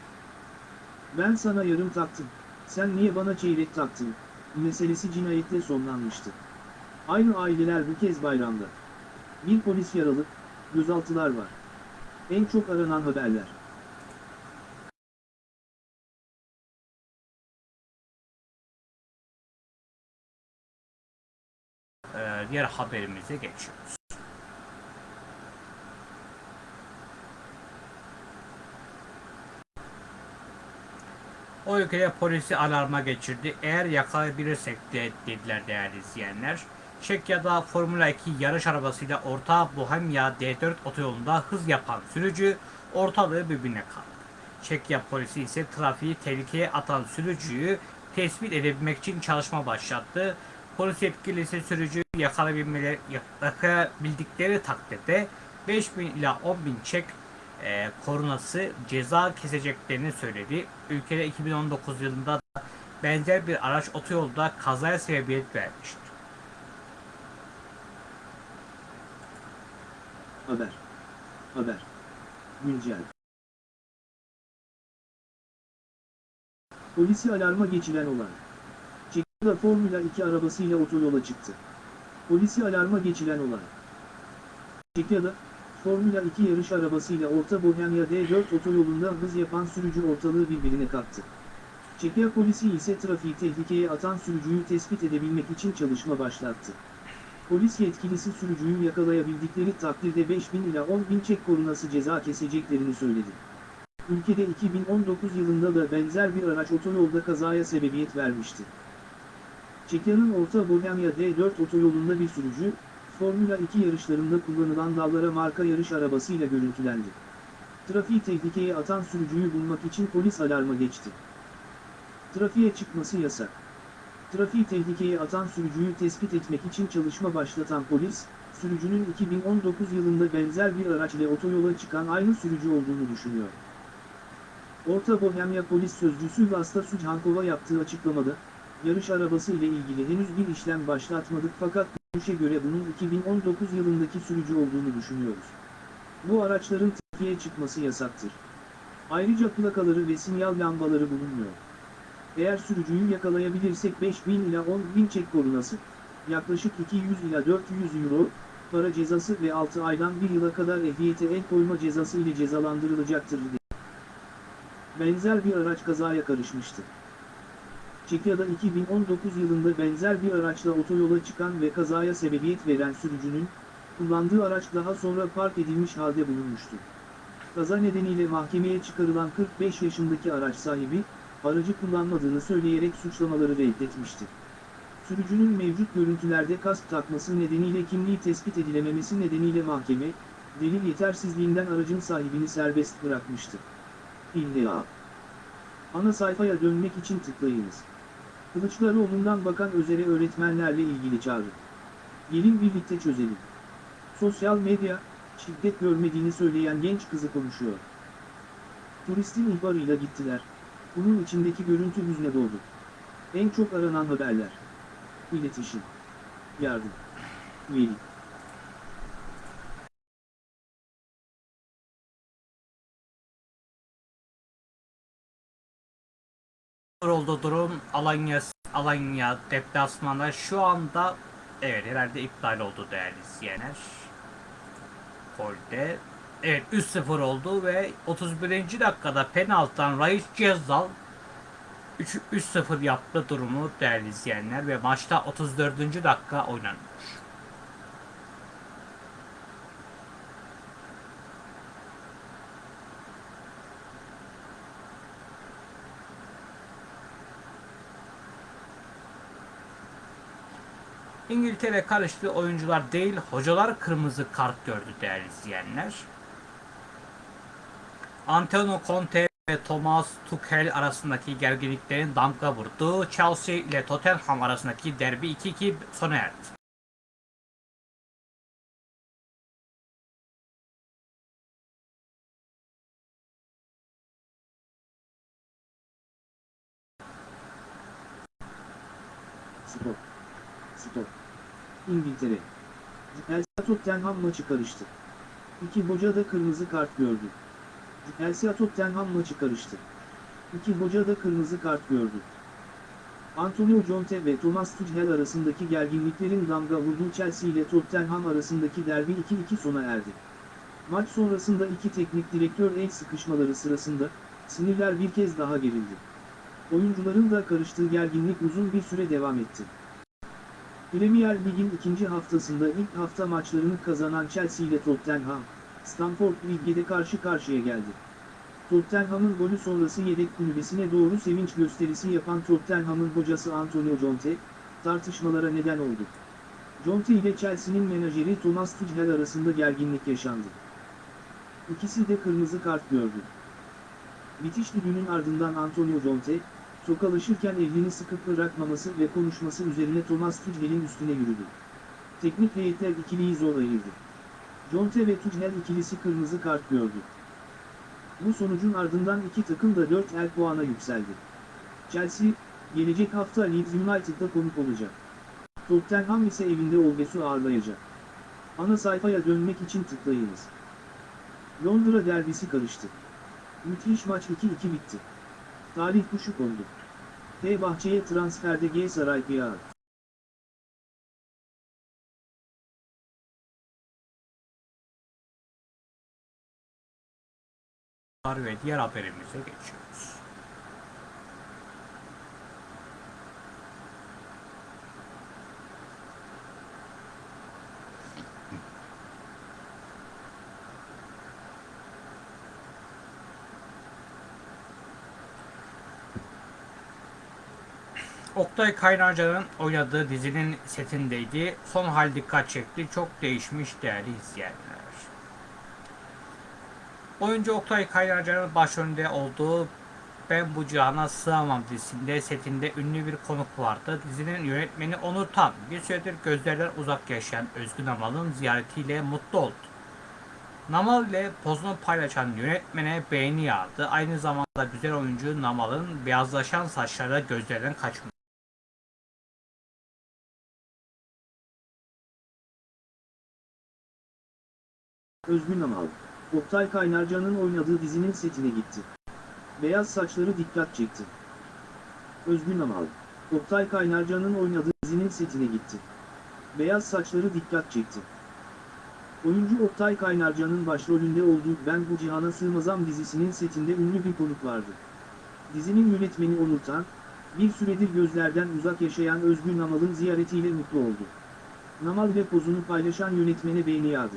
Ben sana yarım taktım, sen niye bana çeyrek taktın, meselesi cinayetle sonlanmıştı. Aynı aileler bu kez bayramda. Bir polis yaralı, gözaltılar var. En çok aranan haberler. Ee, diğer haberimize geçiyoruz. O ülkede polisi alarma geçirdi. Eğer yakalayabilirsek de dediler değerli izleyenler. Çekya'da Formula 2 yarış arabasıyla Orta Bohemia D4 otoyolunda hız yapan sürücü ortalığı birbirine kaldı. Çekya polisi ise trafiği tehlikeye atan sürücüyü tespit edebilmek için çalışma başlattı. Polis yetkilisi sürücüyü yakalayabilmeleri, yakalayabildikleri takdirde 5000 ila 10.000 çek e, korunası ceza keseceklerini söyledi. Ülkede 2019 yılında da benzer bir araç otoyolda kazaya sebebiyet vermişti. Haber. Haber. Güncel. Polisi alarma geçiren olay. Çekya'da Formula 2 arabasıyla otoyola çıktı. Polisi alarma geçiren olay. Çekya'da, Formula 2 yarış arabasıyla Orta Bohemya D4 otoyolunda hız yapan sürücü ortalığı birbirine kattı. Çekya polisi ise trafiği tehlikeye atan sürücüyü tespit edebilmek için çalışma başlattı. Polis yetkilisi sürücüyü yakalayabildikleri takdirde 5000 ila 10.000 çek korunası ceza keseceklerini söyledi. Ülkede 2019 yılında da benzer bir araç otoyolda kazaya sebebiyet vermişti. Çekya'nın Orta Bohemya D4 otoyolunda bir sürücü, Formula 2 yarışlarında kullanılan dallara marka yarış arabasıyla görüntülendi. Trafiği tehlikeye atan sürücüyü bulmak için polis alarma geçti. Trafiğe çıkması yasak. Trafiği tehlikeye atan sürücüyü tespit etmek için çalışma başlatan polis, sürücünün 2019 yılında benzer bir araç ile otoyola çıkan aynı sürücü olduğunu düşünüyor. Orta Bohemya Polis Sözcüsü Vasta Sucankova yaptığı açıklamada, yarış arabası ile ilgili henüz bir işlem başlatmadık fakat görüşe göre bunun 2019 yılındaki sürücü olduğunu düşünüyoruz. Bu araçların trafiğe çıkması yasaktır. Ayrıca plakaları ve sinyal lambaları bulunmuyor. Eğer sürücüyü yakalayabilirsek 5000 ila 10.000 çek korunası, yaklaşık 200 ila 400 euro, para cezası ve 6 aydan 1 yıla kadar ehliyete el koyma cezası ile cezalandırılacaktır. Benzer bir araç kazaya karışmıştı. Çekya'da 2019 yılında benzer bir araçla otoyola çıkan ve kazaya sebebiyet veren sürücünün, kullandığı araç daha sonra park edilmiş halde bulunmuştu. Kaza nedeniyle mahkemeye çıkarılan 45 yaşındaki araç sahibi, aracı kullanmadığını söyleyerek suçlamaları reddetmişti. Sürücünün mevcut görüntülerde kask takması nedeniyle kimliği tespit edilememesi nedeniyle mahkeme, delil yetersizliğinden aracın sahibini serbest bırakmıştı. İlla. Ana sayfaya dönmek için tıklayınız. Kılıçdaroğlu'ndan Bakan Özer'e öğretmenlerle ilgili çağrı. Gelin birlikte çözelim. Sosyal medya, şiddet görmediğini söyleyen genç kızı konuşuyor. Turistin ihbarıyla gittiler. Bunun içindeki görüntü hüzne doldu. En çok aranan haberler. İletişim. Yardım. Veli. Oldu durum Alanya Alanya deplasmanda şu anda evet herhalde iptal oldu değerli izleyenler. Golde evet 3-0 oldu ve 31. dakikada penaltıdan Raiz Cezzal 3 3-0 yaptı durumu değerli izleyenler ve maçta 34. dakika oynanmış. İngiltere karıştı oyuncular değil hocalar kırmızı kart gördü değerli izleyenler. Antonio Conte ve Thomas Tuchel arasındaki gerginliklerin damga vurdu. Chelsea ile Tottenham arasındaki derbi 2-2 sona erdi. İngiltere. Chelsea Tottenham maçı karıştı. İki hoca da kırmızı kart gördü. Chelsea Tottenham maçı karıştı. İki hoca da kırmızı kart gördü. Antonio Conte ve Thomas Tuchel arasındaki gerginliklerin damga vurduğu Chelsea ile Tottenham arasındaki derbi 2-2 sona erdi. Maç sonrasında iki teknik direktör el sıkışmaları sırasında, sinirler bir kez daha gerildi. Oyuncuların da karıştığı gerginlik uzun bir süre devam etti. Premier Lig'in ikinci haftasında ilk hafta maçlarını kazanan Chelsea ile Tottenham, Stamford Bridge'de karşı karşıya geldi. Tottenham'ın golü sonrası yedek kulübesine doğru sevinç gösterisi yapan Tottenham'ın hocası Antonio Conte, tartışmalara neden oldu. Conte ile Chelsea'nin menajeri Thomas Tuchel arasında gerginlik yaşandı. İkisi de kırmızı kart gördü. Bitiş düdüğünün ardından Antonio Conte, tokalaşırken elini sıkıp bırakmaması ve konuşması üzerine Thomas Tuchel'in üstüne yürüdü. Teknik heyetler ikiliyi zor ayırdı. Conte ve Tuchel ikilisi kırmızı kart gördü. Bu sonucun ardından iki takım da 4 el puana yükseldi. Chelsea, gelecek hafta Leeds United'da konuk olacak. Tottenham ise evinde Olves'u ağırlayacak. Ana sayfaya dönmek için tıklayınız. Londra derbisi karıştı. Müthiş maç 2-2 bitti. Talih kuşu kondu. Fenerbahçe'ye transferde G Saray Kıyağı. ve diğer haberimize geçiyoruz. Oktay Kaynarca'nın oynadığı dizinin setindeydi. Son hal dikkat çekti. Çok değişmiş değerli izleyenler. Oyuncu Oktay Kaynarca'nın başrolünde olduğu Ben Bu Cihana Sığamam dizisinde setinde ünlü bir konuk vardı. Dizinin yönetmeni Onur Tan bir süredir gözlerden uzak yaşayan Özgün Amal'ın ziyaretiyle mutlu oldu. Namal ile pozunu paylaşan yönetmene beğeni yağdı. Aynı zamanda güzel oyuncu Namal'ın beyazlaşan saçları gözlerden kaçmadı. Özgün Amal, Oktay Kaynarca'nın oynadığı dizinin setine gitti. Beyaz saçları dikkat çekti. Özgün Amal, Oktay Kaynarca'nın oynadığı dizinin setine gitti. Beyaz saçları dikkat çekti. Oyuncu Oktay Kaynarca'nın başrolünde olduğu Ben Bu Cihana Sığmazam dizisinin setinde ünlü bir konuk vardı. Dizinin yönetmeni Onur Tan, bir süredir gözlerden uzak yaşayan Özgün Namal'ın ziyaretiyle mutlu oldu. Namal ve pozunu paylaşan yönetmene beğeni yağdı.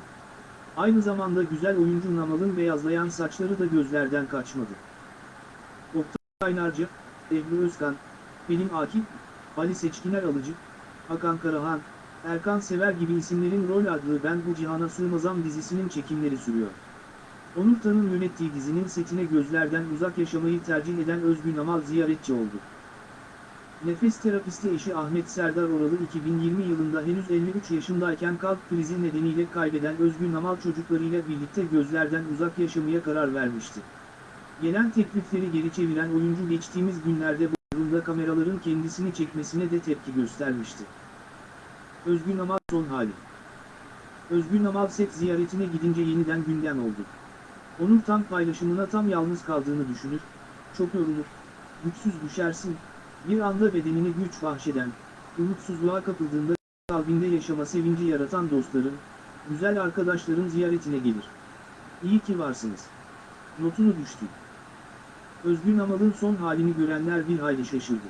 Aynı zamanda güzel oyuncu Namal'ın beyazlayan saçları da gözlerden kaçmadı. Oktay Kaynarca, Ebru Özkan, Pelin Akif, Ali Seçkiner Alıcı, Hakan Karahan, Erkan Sever gibi isimlerin rol aldığı Ben Bu Cihana Sığmazam dizisinin çekimleri sürüyor. Onur Tan'ın yönettiği dizinin setine gözlerden uzak yaşamayı tercih eden Özgün Amal ziyaretçi oldu. Nefes terapisti eşi Ahmet Serdar Oralı 2020 yılında henüz 53 yaşındayken kalp krizi nedeniyle kaybeden Özgün Amal çocuklarıyla birlikte gözlerden uzak yaşamaya karar vermişti. Gelen teklifleri geri çeviren oyuncu geçtiğimiz günlerde Bodrum'da kameraların kendisini çekmesine de tepki göstermişti. Özgün Amal son hali Özgün Amal set ziyaretine gidince yeniden gündem oldu. Onur tam paylaşımına tam yalnız kaldığını düşünür, çok yorulur, güçsüz düşersin, bir anda bedenine güç bahşeden, umutsuzluğa kapıldığında kalbinde yaşama sevinci yaratan dostların, güzel arkadaşların ziyaretine gelir. İyi ki varsınız. Notunu düştü. Özgün Amal'ın son halini görenler bir hayli şaşırdı.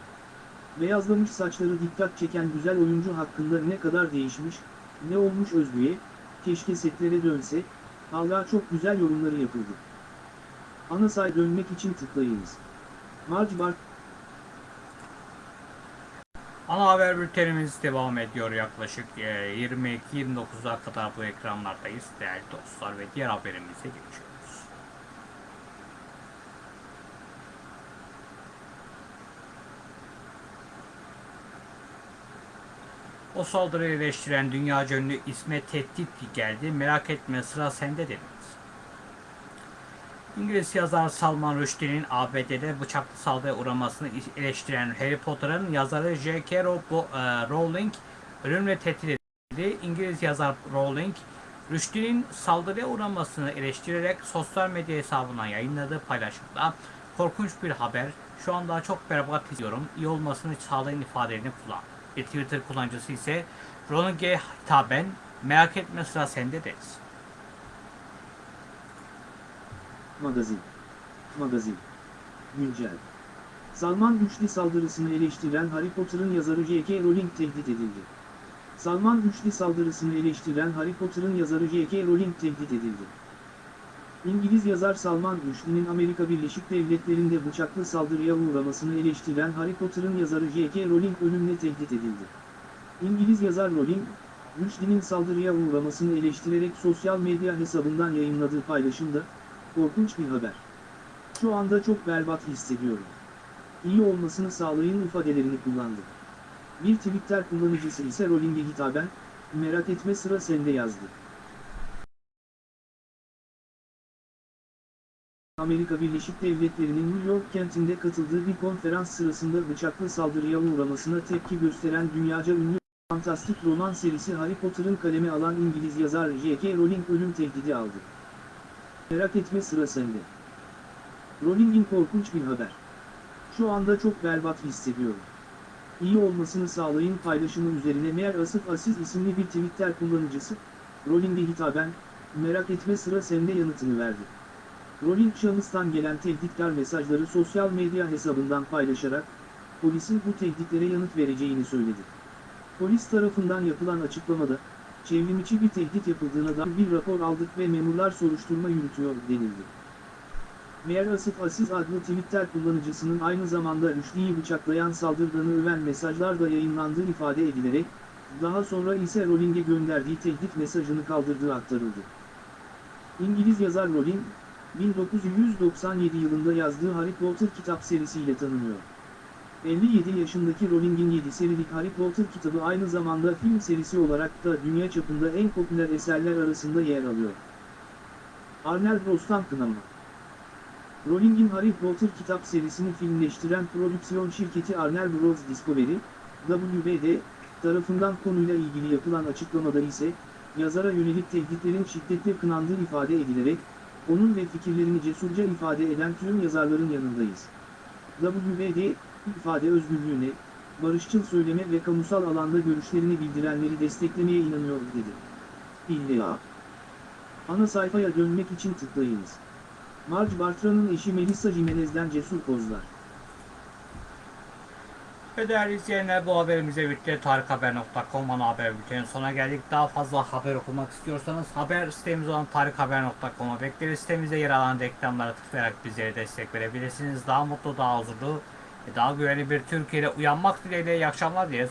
Beyazlamış saçları dikkat çeken güzel oyuncu hakkında ne kadar değişmiş, ne olmuş Özgü'ye, keşke setlere dönse, hala çok güzel yorumları yapıldı. Ana say dönmek için tıklayınız. Marge Bart Ana haber bültenimiz devam ediyor yaklaşık e, 22-29'a kadar bu ekranlardayız değerli dostlar ve diğer haberimize geçiyoruz. O saldırıyı eleştiren dünyaca ünlü İsmet Tehdit geldi. Merak etme sıra sende denildi. İngiliz yazar Salman Rushdie'nin ABD'de bıçaklı saldırıya uğramasını eleştiren Harry Potter'ın yazarı J.K. E, Rowling ölümle tehdit edildi. İngiliz yazar Rowling, Rushdie'nin saldırıya uğramasını eleştirerek sosyal medya hesabından yayınladığı paylaşımda korkunç bir haber, şu anda çok berbat izliyorum, iyi olmasını sağlayan ifadelerini kullandı. Bir Twitter kullanıcısı ise Rowling'e hitaben merak etme sıra sende deriz. Magazin. Magazin. Güncel. Salman Rushdie saldırısını eleştiren Harry Potter'ın yazarı J.K. Rowling tehdit edildi. Salman Rushdie saldırısını eleştiren Harry Potter'ın yazarı J.K. Rowling tehdit edildi. İngiliz yazar Salman Rushdie'nin Amerika Birleşik Devletleri'nde bıçaklı saldırıya uğramasını eleştiren Harry Potter'ın yazarı J.K. Rowling ölümle tehdit edildi. İngiliz yazar Rowling, Rushdie'nin saldırıya uğramasını eleştirerek sosyal medya hesabından yayınladığı paylaşımda, Korkunç bir haber. Şu anda çok berbat hissediyorum. İyi olmasını sağlayın ifadelerini kullandı. Bir Twitter kullanıcısı ise Rowling'e hitaben, merak etme sıra sende yazdı. Amerika Birleşik Devletleri'nin New York kentinde katıldığı bir konferans sırasında bıçaklı saldırıya uğramasına tepki gösteren dünyaca ünlü fantastik roman serisi Harry Potter'ın kaleme alan İngiliz yazar J.K. Rowling ölüm tehdidi aldı. Merak etme sıra sende. Rolling'in korkunç bir haber. Şu anda çok berbat hissediyorum. İyi olmasını sağlayın paylaşımı üzerine Meğer Asıf Aziz isimli bir Twitter kullanıcısı, Rolling'e hitaben, merak etme sıra sende yanıtını verdi. Rowling şahıstan gelen tehditkar mesajları sosyal medya hesabından paylaşarak, polisin bu tehditlere yanıt vereceğini söyledi. Polis tarafından yapılan açıklamada, çevrimiçi bir tehdit yapıldığına dair bir rapor aldık ve memurlar soruşturma yürütüyor denildi. Meğer Asif Aziz adlı Twitter kullanıcısının aynı zamanda Rüşdi'yi bıçaklayan saldırganı öven mesajlar da yayınlandığı ifade edilerek, daha sonra ise Rowling'e gönderdiği tehdit mesajını kaldırdığı aktarıldı. İngiliz yazar Rowling, 1997 yılında yazdığı Harry Potter kitap serisiyle tanınıyor. 57 yaşındaki Rowling'in 7 serilik Harry Potter kitabı aynı zamanda film serisi olarak da dünya çapında en popüler eserler arasında yer alıyor. Arnel Rostam kınama Rowling'in Harry Potter kitap serisini filmleştiren prodüksiyon şirketi Arnel Bros Discovery, WBD, tarafından konuyla ilgili yapılan açıklamada ise, yazara yönelik tehditlerin şiddetle kınandığı ifade edilerek, onun ve fikirlerini cesurca ifade eden tüm yazarların yanındayız. WBD, ifade özgürlüğüne, barışçıl söyleme ve kamusal alanda görüşlerini bildirenleri desteklemeye inanıyor dedi. İlla. Ana sayfaya dönmek için tıklayınız. Marge Bartra'nın eşi Melissa Jimenez'den cesur pozlar. Ve değerli izleyenler bu haberimize birlikte tarikhaber.com ana haber bültenin sona geldik. Daha fazla haber okumak istiyorsanız haber sitemiz olan tarikhaber.com'a bekleriz. Sitemizde yer alan reklamlara tıklayarak bizlere destek verebilirsiniz. Daha mutlu, daha huzurlu daha güvenli bir Türkiye'de uyanmak dileğiyle iyi akşamlar diye